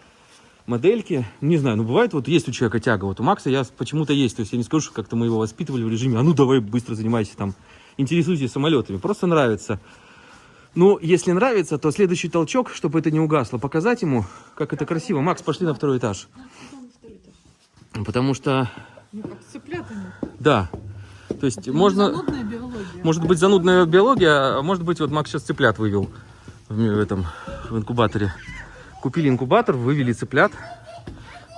модельки. Не знаю, ну бывает, вот есть у человека тяга, вот у Макса я почему-то есть, то есть я не скажу, что как-то мы его воспитывали в режиме, а ну давай быстро занимайся там, интересуйся самолетами, просто нравится. Ну, если нравится, то следующий толчок, чтобы это не угасло, показать ему, как это красиво. Макс, пошли на второй этаж. Потому что, Ну, как цыплятами. да, то есть Это можно... Занудная биология. Может быть, занудная биология, а может быть, вот Макс сейчас цыплят вывел в, этом, в инкубаторе. Купили инкубатор, вывели цыплят.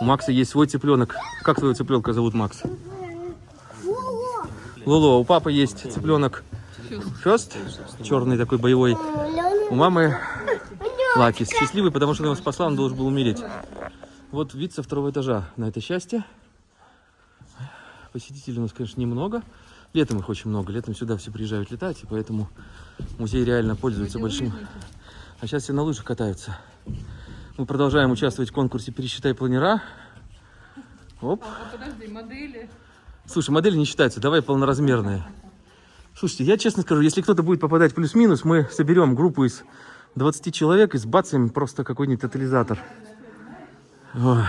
У Макса есть свой цыпленок. Как твоего цыпленка зовут, Макс? Лоло. У папы есть цыпленок Фест, черный такой боевой. У мамы Лаки, счастливый, потому что она его спасла, он должен был умереть. Вот вид со второго этажа на это счастье. Посетителей у нас, конечно, немного. Летом их очень много. Летом сюда все приезжают летать, и поэтому музей реально пользуется большим. А сейчас все на лыжах катаются. Мы продолжаем участвовать в конкурсе «Пересчитай планера». Оп. А, подожди, модели. Слушай, модели не считаются, давай полноразмерные. Слушайте, я честно скажу, если кто-то будет попадать плюс-минус, мы соберем группу из 20 человек и сбацаем просто какой-нибудь тотализатор. Ой.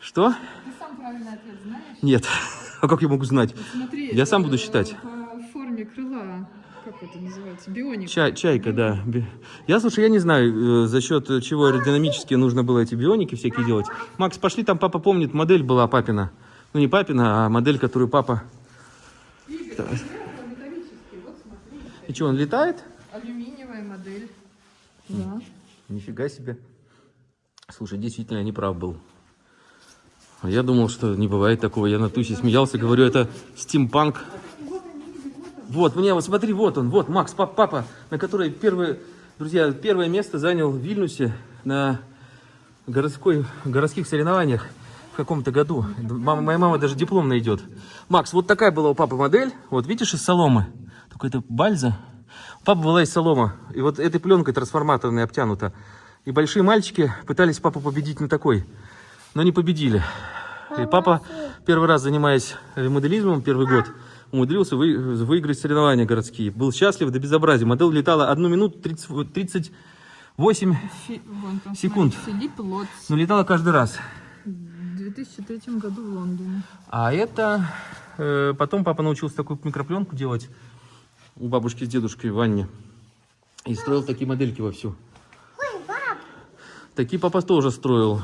Что? Ты сам правильный ответ знаешь? Нет. А как я могу знать? Смотри. Я сам буду э, считать. По форме крыла, как это называется, бионик. Чай, чайка, да. Я, слушай, я не знаю, э, за счет чего аэродинамически нужно было эти бионики всякие делать. Макс, пошли, там папа помнит, модель была папина. Ну, не папина, а модель, которую папа... Да. И что, он летает? Алюминиевая модель. Да. Нифига себе. Слушай, действительно, я не прав был. Я думал, что не бывает такого. Я на тусе смеялся, говорю, это стимпанк. Вот, мне, вот смотри, вот он, вот Макс, пап, папа, на которой первое, друзья, первое место занял в Вильнюсе на городской, городских соревнованиях в каком-то году. Мама, моя мама даже диплом найдет. Макс, вот такая была у папы модель. Вот видишь, из соломы. Только это бальза. У папы была из солома. И вот этой пленкой трансформаторной обтянута. И большие мальчики пытались папу победить на такой. Но не победили. И папа, первый раз занимаясь моделизмом, первый год, умудрился вы- выиграть соревнования городские. Был счастлив до безобразия. Модель летала 1 минуту 30, 38, Фи- вон Секунд. Филипп Лотц. но летала каждый раз. В 2003 году в Лондоне. А это... э, потом папа научился такую микропленку делать у бабушки с дедушкой в ванне. И строил такие модельки вовсю. Ой, пап, Такие папа тоже строил.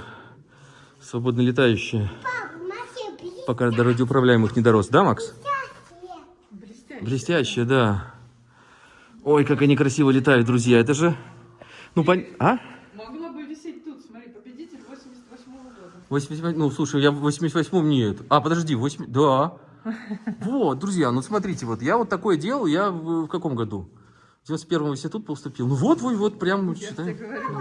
Свободно летающие. пап, блестящие. Пока до радиоуправляемых не дорос. Да, Макс? Блестяще. Блестящие, да. Ой, как они красиво летают, друзья. Это же... Ну, пон... А? Могла бы висеть тут, смотри, победитель 88 года. 88... Ну, слушай, я в 88-м нет. А, подожди, 8... Да. Вот, друзья, ну смотрите, вот я вот такое делал, я в, в каком году? В 91-м в институт поступил. Ну вот, вот, вот, прям, считай.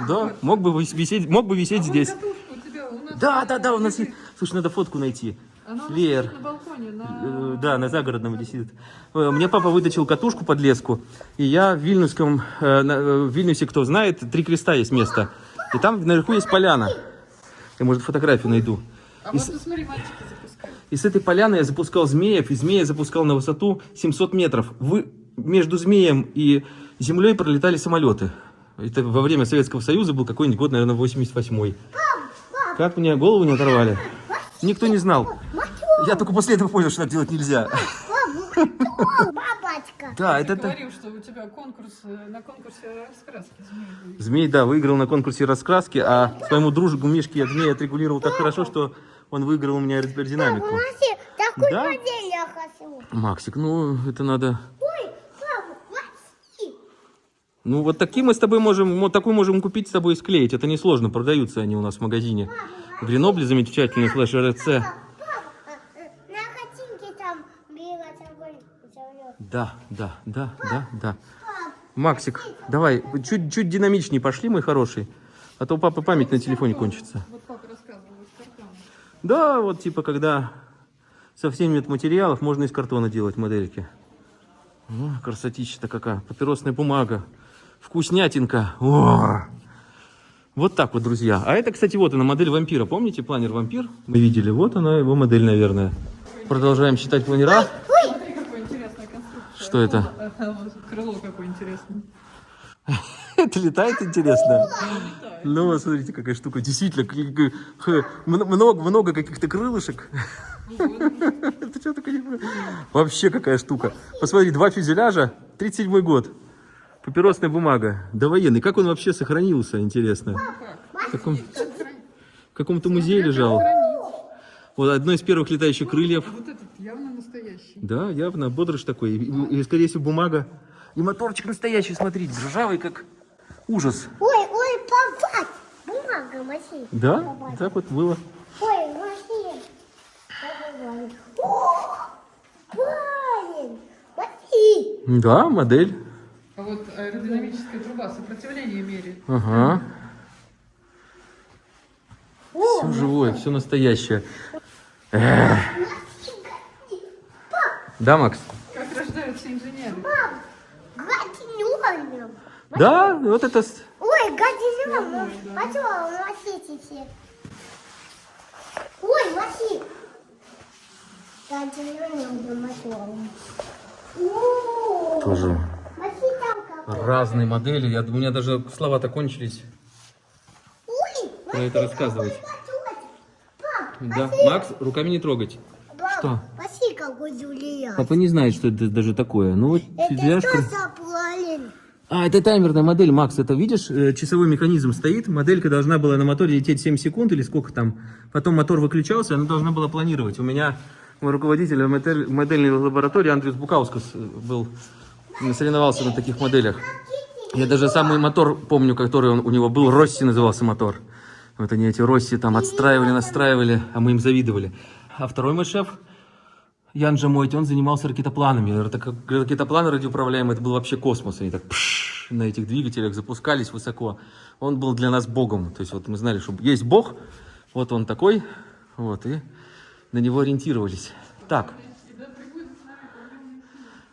Да, мог бы вис- висеть, мог бы висеть А здесь. тебя, Да, да, да, у нас есть... Слушай, надо фотку найти. Она у нас Лер. стоит на балконе, на... Э, Да, на загородном висит. Э, Мне папа выточил катушку под леску, и я в Вильнюсском, э, в Вильнюсе, кто знает, три креста есть место. И там наверху есть поляна. Я, может, фотографию найду. А И вот с- посмотри, мальчики запускают. И с этой поляны я запускал змеев, и змея запускал на высоту 700 метров. Вы, между змеем и землей пролетали самолеты. Это во время Советского Союза был какой-нибудь год, наверное, 88-й. Как мне голову не оторвали? Никто не знал. Я только после этого понял, что так делать нельзя. Бабочка. Да, Ты это... это- говорил, что у тебя конкурс, э, на конкурсе раскраски. Змей, да, выиграл на конкурсе раскраски, а своему дружку Мишке я змея отрегулировал так хорошо, что он выиграл у меня аэродинамику. Такой Да? модель я хочу. Максик, ну это надо... Ну, вот такие мы с тобой можем, вот такую можем купить с тобой и склеить. Это несложно, продаются они у нас в магазине. Гренобле замечательный флеш РЦ. Папа, э, на картинке там белый огонь зовет. Да, да, да, да, да. Максик, давай, чуть-чуть динамичнее пошли, мой хороший. А то у папы память на телефоне кончится. Вот папа рассказывал из картона. Да, вот типа, когда совсем нет материалов, можно из картона делать модельки. О, красотища-то какая. Папиросная бумага. Вкуснятинка. О! Вот так вот, друзья. А это, кстати, вот она, модель вампира. Помните планер вампир? Мы видели. Вот она, его модель, наверное. Продолжаем считать планера. Смотри, какая интересная конструкция. Что это? Крыло какое интересное. Это летает интересно. Ну, вот смотрите, какая штука. Действительно, много, много каких-то крылышек. Это что такое? Вообще какая штука. Посмотри, два фюзеляжа, 37 год. Папиросная бумага. Довоенный. Как он вообще сохранился, интересно? В каком- в каком-то музее лежал. Вот одно из первых летающих крыльев. Вот этот настоящий. Да, явно, бодрыш такой. И, и, скорее всего, бумага. И моторчик настоящий, смотрите, ржавый, как ужас. Ой, ой, попасть. Бумага, Маси. Да, так вот было. Ой, Маси. Парень. Маси. Да, модель. А вот аэродинамическая труба сопротивление меряет. Ага. Все живое, все настоящее. Эх. Да, Макс? Как рождаются инженеры. Гаденом. Да, вот это... Ой, гаденом. А что, Маси теперь? Ой. О, Тоже Маси там как. разные модели. Я, у меня даже слова-то кончились Ой, про это рассказывать. Да, Макс, руками не трогать. Что? Какой. Папа не знает, что это даже такое. Ну вот Это фюзеляж что за? А, это таймерная модель, Макс, это видишь, э, часовой механизм стоит, моделька должна была на моторе лететь 7 секунд или сколько там, потом мотор выключался, она должна была планировать. У меня руководитель модель- модельной лаборатории Андрюс Букаускас э, был, соревновался на таких моделях. Я даже самый мотор помню, который он, у него был, Росси назывался мотор. Вот они эти Росси там отстраивали, настраивали, а мы им завидовали. А второй мой шеф, Ян Джамойти, он занимался ракетопланами. Рак- Ракетопланы радиоуправляемые, это был вообще космос. Они так пш, на этих двигателях запускались высоко. Он был для нас богом. То есть вот мы знали, что есть бог, вот он такой, вот, и на него ориентировались. Так.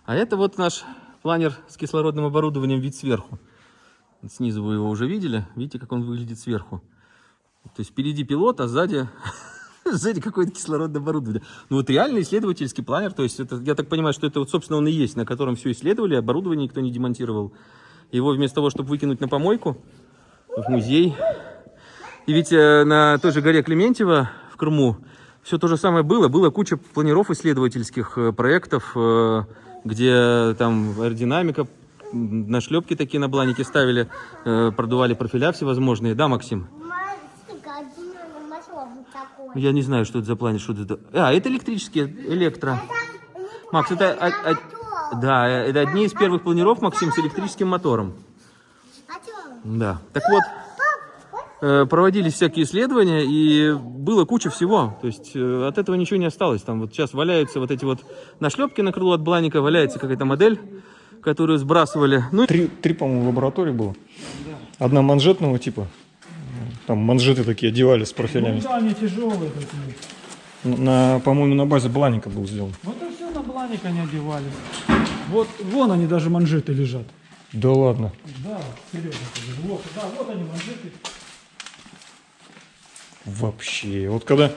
А это вот наш планер с кислородным оборудованием вид сверху. Снизу вы его уже видели. Видите, как он выглядит сверху. То есть впереди пилот, а сзади, сзади какое-то кислородное оборудование. Ну вот реальный исследовательский планер, то есть это, я так понимаю, что это вот, собственно, он и есть, на котором все исследовали, оборудование никто не демонтировал. Его вместо того, чтобы выкинуть на помойку, в музей. И ведь э, на той же горе Клементьево в Крыму все то же самое было. Было куча планиров исследовательских э, проектов, э, где там аэродинамика, нашлепки такие на бланике ставили, продували профиля всевозможные. Да, Максим? Маси, гаденом мотор такой. Я не знаю, что это за планер, что это. А, это электрические, электро. Макс, это, о- о- да, это одни из первых планеров, Максим, с электрическим мотором. А? Да. Так вот, э, проводились всякие исследования, и было куча всего. То есть э, от этого ничего не осталось. Там вот сейчас валяются вот эти вот нашлепки на крыло от бланика, валяется какая-то модель, которую сбрасывали. Ну, Три, три по-моему, лаборатории было. Одна манжетного типа. Там манжеты такие одевали с профилями. Да, они тяжелые такие. На, по-моему, на базе Бланика был сделан. Вот и все на бланик они одевали. Вот, вон они даже манжеты лежат. Да ладно. Да, серьезно. Вот, да, вот они манжеты. Вообще. Вот когда,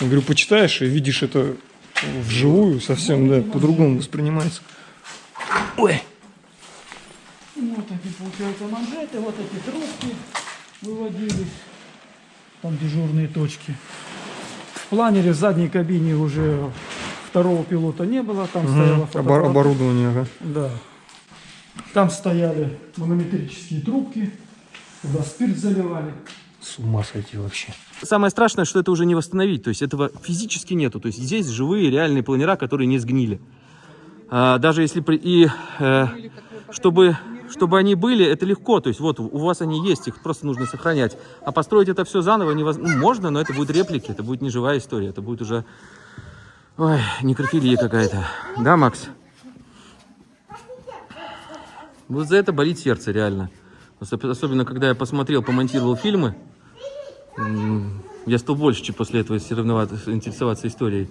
я говорю, почитаешь и видишь это вживую, совсем, да, по-другому воспринимается. Ой. Вот такие, получаются, манжеты, вот эти трубки выводились. Там дежурные точки. В планере в задней кабине уже второго пилота не было, там Обор- фотоаппарат. оборудование, ага. Да. Там стояли манометрические трубки, туда спирт заливали. С ума сойти вообще. Самое страшное, что это уже не восстановить. То есть этого физически нету. То есть здесь живые реальные планера, которые не сгнили. А, даже если при... и э, чтобы чтобы они были, это легко. То есть вот у вас они есть, их просто нужно сохранять. А построить это все заново невозможно. можно, но это будет реплики, это будет не живая история, это будет уже ой, некрофилия какая-то. Да, Макс? Вот за это болит сердце реально. Особ- Особенно, когда я посмотрел, помонтировал фильмы. Я стал больше чем после этого соревноваться, интересоваться историей.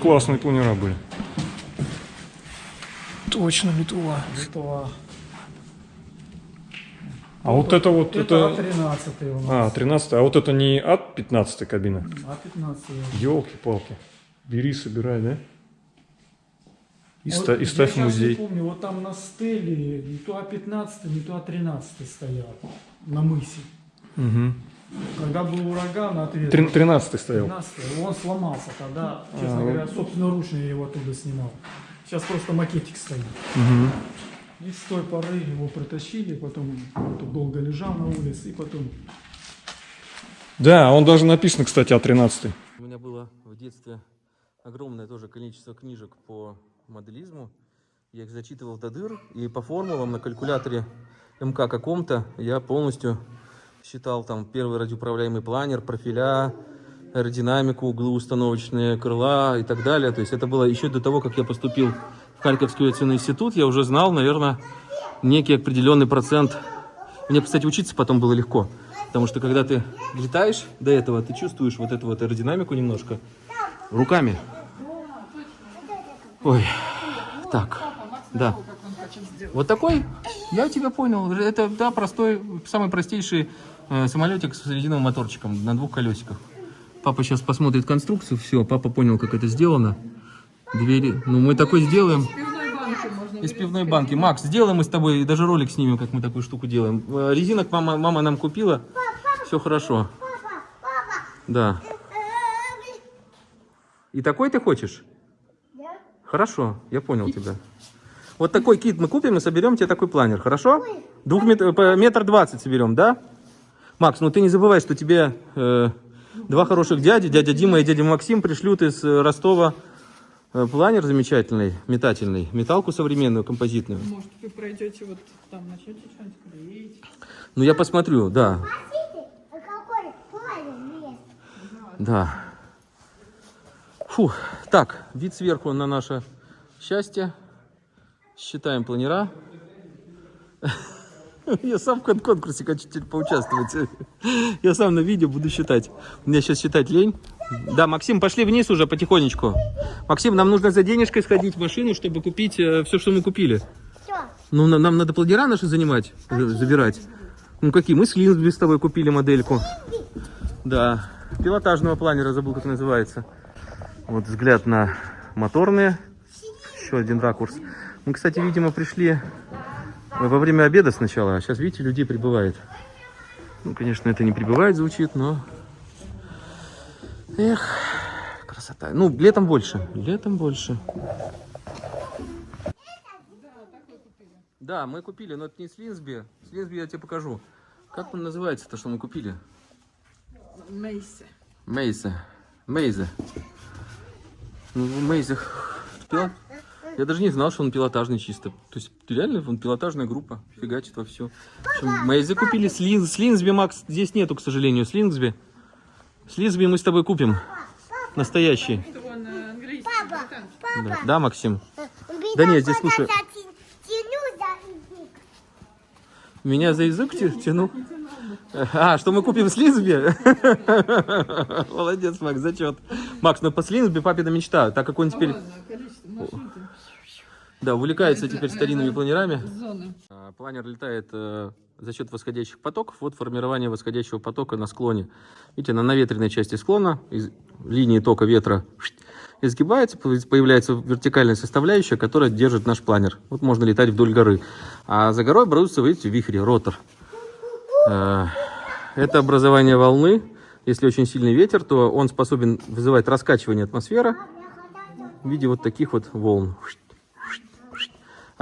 Классные планера были. Точно Литва. Литва. А вот это вот, Это это... А13 у нас. А, 13 а вот это не от 15 кабина? А15. Елки-палки. Бери, собирай, да? И, Вот ста- и я ставь музей. не помню, вот там на стеле не то А15, не то А13 стоял на мысе. Угу. Когда был ураган, ответ. 13 стоял. 13 он сломался тогда, честно А, говоря, собственноручно я его оттуда снимал. Сейчас просто макетик стоит. Угу. И с той поры его притащили, потом он долго лежал на улице, и потом Да, он даже написан, кстати, А13. У меня было в детстве огромное тоже количество книжек по моделизму. Я их зачитывал до дыр, и по формулам на калькуляторе МК каком-то я полностью считал там первый радиоуправляемый планер, профиля, аэродинамику, углы установочные, крыла и так далее. То есть это было еще до того, как я поступил Харьковский авиационный институт, я уже знал, наверное, некий определенный процент. Мне, кстати, учиться потом было легко, потому что когда ты летаешь до этого, ты чувствуешь вот эту вот аэродинамику немножко руками. Ой, так, да. Вот такой, я тебя понял. Это, да, простой, самый простейший э, самолетик с резиновым моторчиком на двух колесиках. Папа сейчас посмотрит конструкцию, все, папа понял, как это сделано. Двери, ну мы такой сделаем. Из пивной банки. Макс, сделаем мы с тобой, даже ролик снимем, как мы такую штуку делаем. Э, Резинок мама, мама нам купила, все хорошо. Да. И такой ты хочешь? Хорошо, я понял тебя. Вот такой кит мы купим и соберем тебе такой планер, хорошо? Двух мет- по метр двадцать соберем, да? Макс, ну ты не забывай, что тебе э, два хороших дяди, дядя Дима и дядя Максим, пришлют из э, Ростова планер замечательный, метательный, металку современную, композитную. Может, вы пройдете вот там, начнете что-нибудь клеить. Ну я посмотрю, да, а да. Фу, так, вид сверху на наше счастье. Считаем планера. Я сам в кон- конкурсе хочу теперь поучаствовать. Я сам на видео буду считать. Мне сейчас считать лень. Да, Максим, пошли вниз уже потихонечку. Максим, нам нужно за денежкой сходить в машину, чтобы купить все, что мы купили. Что? Ну, на- нам надо планера наши занимать, за- забирать. Ну, какие? Мы с Линсби с тобой купили модельку. Да, пилотажного планера, забыл, как называется. Вот взгляд на моторные. Еще один ракурс. Мы, кстати, видимо, пришли во время обеда сначала, а сейчас, видите, людей прибывает. Ну, конечно, это не прибывает, звучит, но... Эх, красота. Ну, летом больше, летом больше. Да, мы купили, но это не с Линсби. С Линсби я тебе покажу. Как он называется, то, что мы купили? Мейси. Мейза. Мейза. Ну, Мейза. пила- Я даже не знал, что он пилотажный чисто. То есть, реально, он пилотажная группа. Фигачит во все. Мейзы купили с, Лин, с Линсби, Макс. Здесь нету, к сожалению, с Линсби. С Линсби мы с тобой купим. Настоящий. Э, английский, британский. Да, да Максим? Да нет, здесь слушай. Тяну за язык. Меня за язык тя- тянул? А, что мы купим с Линсби? Молодец, Макс, зачет. Макс, ну по Слинсби папина мечта, так как он теперь да, увлекается теперь старинными планерами. Зоны. А, Планер летает э, за счет восходящих потоков. Вот формирование восходящего потока на склоне. Видите, на наветренной части склона из линии тока ветра изгибается, по- появляется вертикальная составляющая, которая держит наш планер. Вот можно летать вдоль горы. А за горой образуется, видите, вихрь, ротор. Э, Это образование волны. Если очень сильный ветер, то он способен вызывать раскачивание атмосферы в виде вот таких вот волн.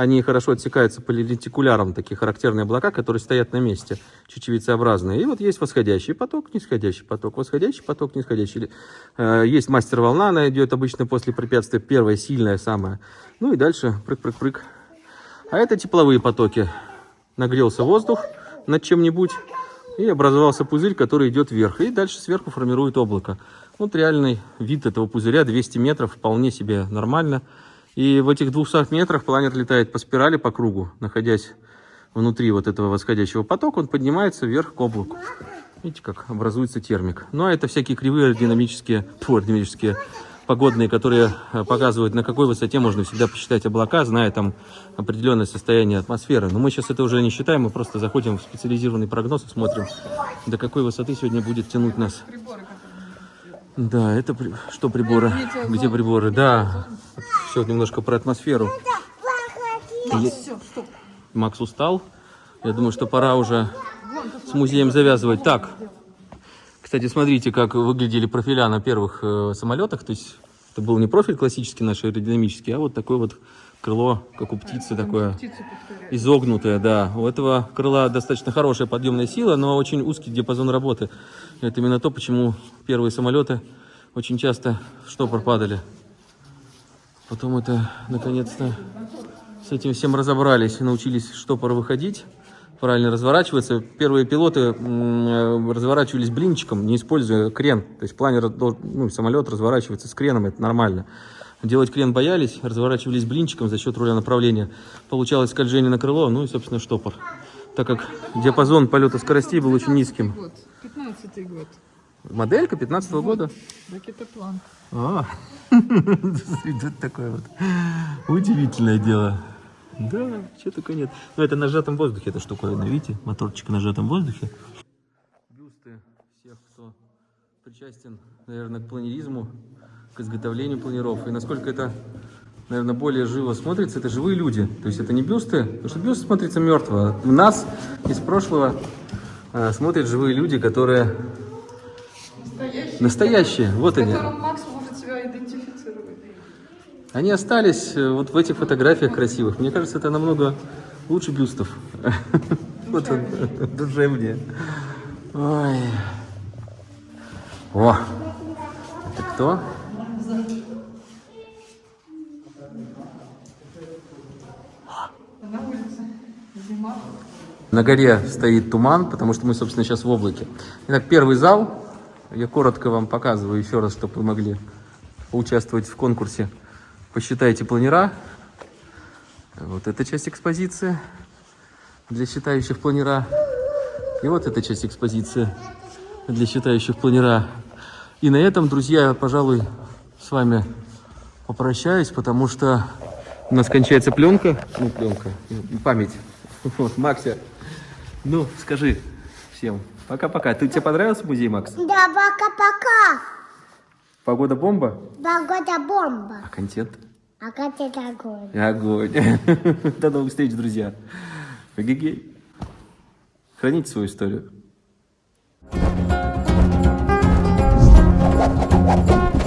Они хорошо отсекаются по лентикулярам, такие характерные облака, которые стоят на месте, чечевицеобразные. И вот есть восходящий поток, нисходящий поток, восходящий поток, нисходящий. Э, Есть мастер-волна, она идет обычно после препятствия, первая, сильная самая. Ну и дальше прыг-прыг-прыг. А это тепловые потоки. Нагрелся воздух над чем-нибудь, и образовался пузырь, который идет вверх. И дальше сверху формирует облако. Вот реальный вид этого пузыря, 200 метров, вполне себе нормально. И в этих 200 метрах планет летает по спирали, по кругу, находясь внутри вот этого восходящего потока, он поднимается вверх к облаку. Видите, как образуется термик. Ну, а это всякие кривые аэродинамические, фу, аэродинамические погодные, которые э, показывают, на какой высоте можно всегда посчитать облака, зная там определенное состояние атмосферы. Но мы сейчас это уже не считаем, мы просто заходим в специализированный прогноз и смотрим, до какой высоты сегодня будет тянуть нас. Да, это при- что приборы? Где приборы? Да, все немножко про атмосферу. Е- Все, стоп. Макс устал. Я думаю, что пора уже с музеем завязывать. Так, кстати, смотрите, как выглядели профиля на первых э, самолетах. То есть это был не профиль классический наш аэродинамический, а вот такое вот крыло, как у птицы, такое изогнутое, да. У этого крыла достаточно хорошая подъемная сила, но очень узкий диапазон работы. Это именно то, почему первые самолеты очень часто в штопор падали. Потом это, наконец-то, с этим всем разобрались научились штопор выходить, правильно разворачиваться. Первые пилоты э, разворачивались блинчиком, не используя крен. То есть планер, ну, самолет разворачивается с креном, это нормально. Делать крен боялись, разворачивались блинчиком за счет руля направления. Получалось скольжение на крыло, ну и, собственно, штопор. Так как диапазон полета скоростей был очень низким. Год. 15 год. Моделька 15 года. Ракетоплан. А, это такое вот удивительное дело. Да, что такое нет. Ну, это на сжатом воздухе эта штуковина, видите? Моторчик на сжатом воздухе. Бюсты всех, кто причастен, наверное, к планеризму, к изготовлению планеров. И насколько это, наверное, более живо смотрится, это живые люди. То есть это не бюсты, потому что бюст смотрится мертво. В нас из прошлого а, смотрят живые люди, которые настоящие. Вот они. Макс может себя идентифицировать. Они остались э, вот в этих фотографиях красивых. Мне кажется, это намного лучше бюстов. Вот он, душевнее. Ой. О! Это кто? На улице. Зима. На горе стоит туман, потому что мы, собственно, сейчас в облаке. Итак, первый зал. Я коротко вам показываю еще раз, чтобы вы могли поучаствовать в конкурсе. Посчитайте планера. Вот эта часть экспозиции для считающих планера. И вот эта часть экспозиции для считающих планера. И на этом, друзья, пожалуй, с вами попрощаюсь, потому что у нас кончается пленка. Ну, пленка, память. Вот, Макся, ну, скажи всем пока-пока. Ты тебе понравился музей, Макс? Да, пока-пока. Погода бомба? Погода бомба. А контент? А контент огонь. Огонь. До новых встреч, друзья. Гигей. Храните свою историю. Thank you.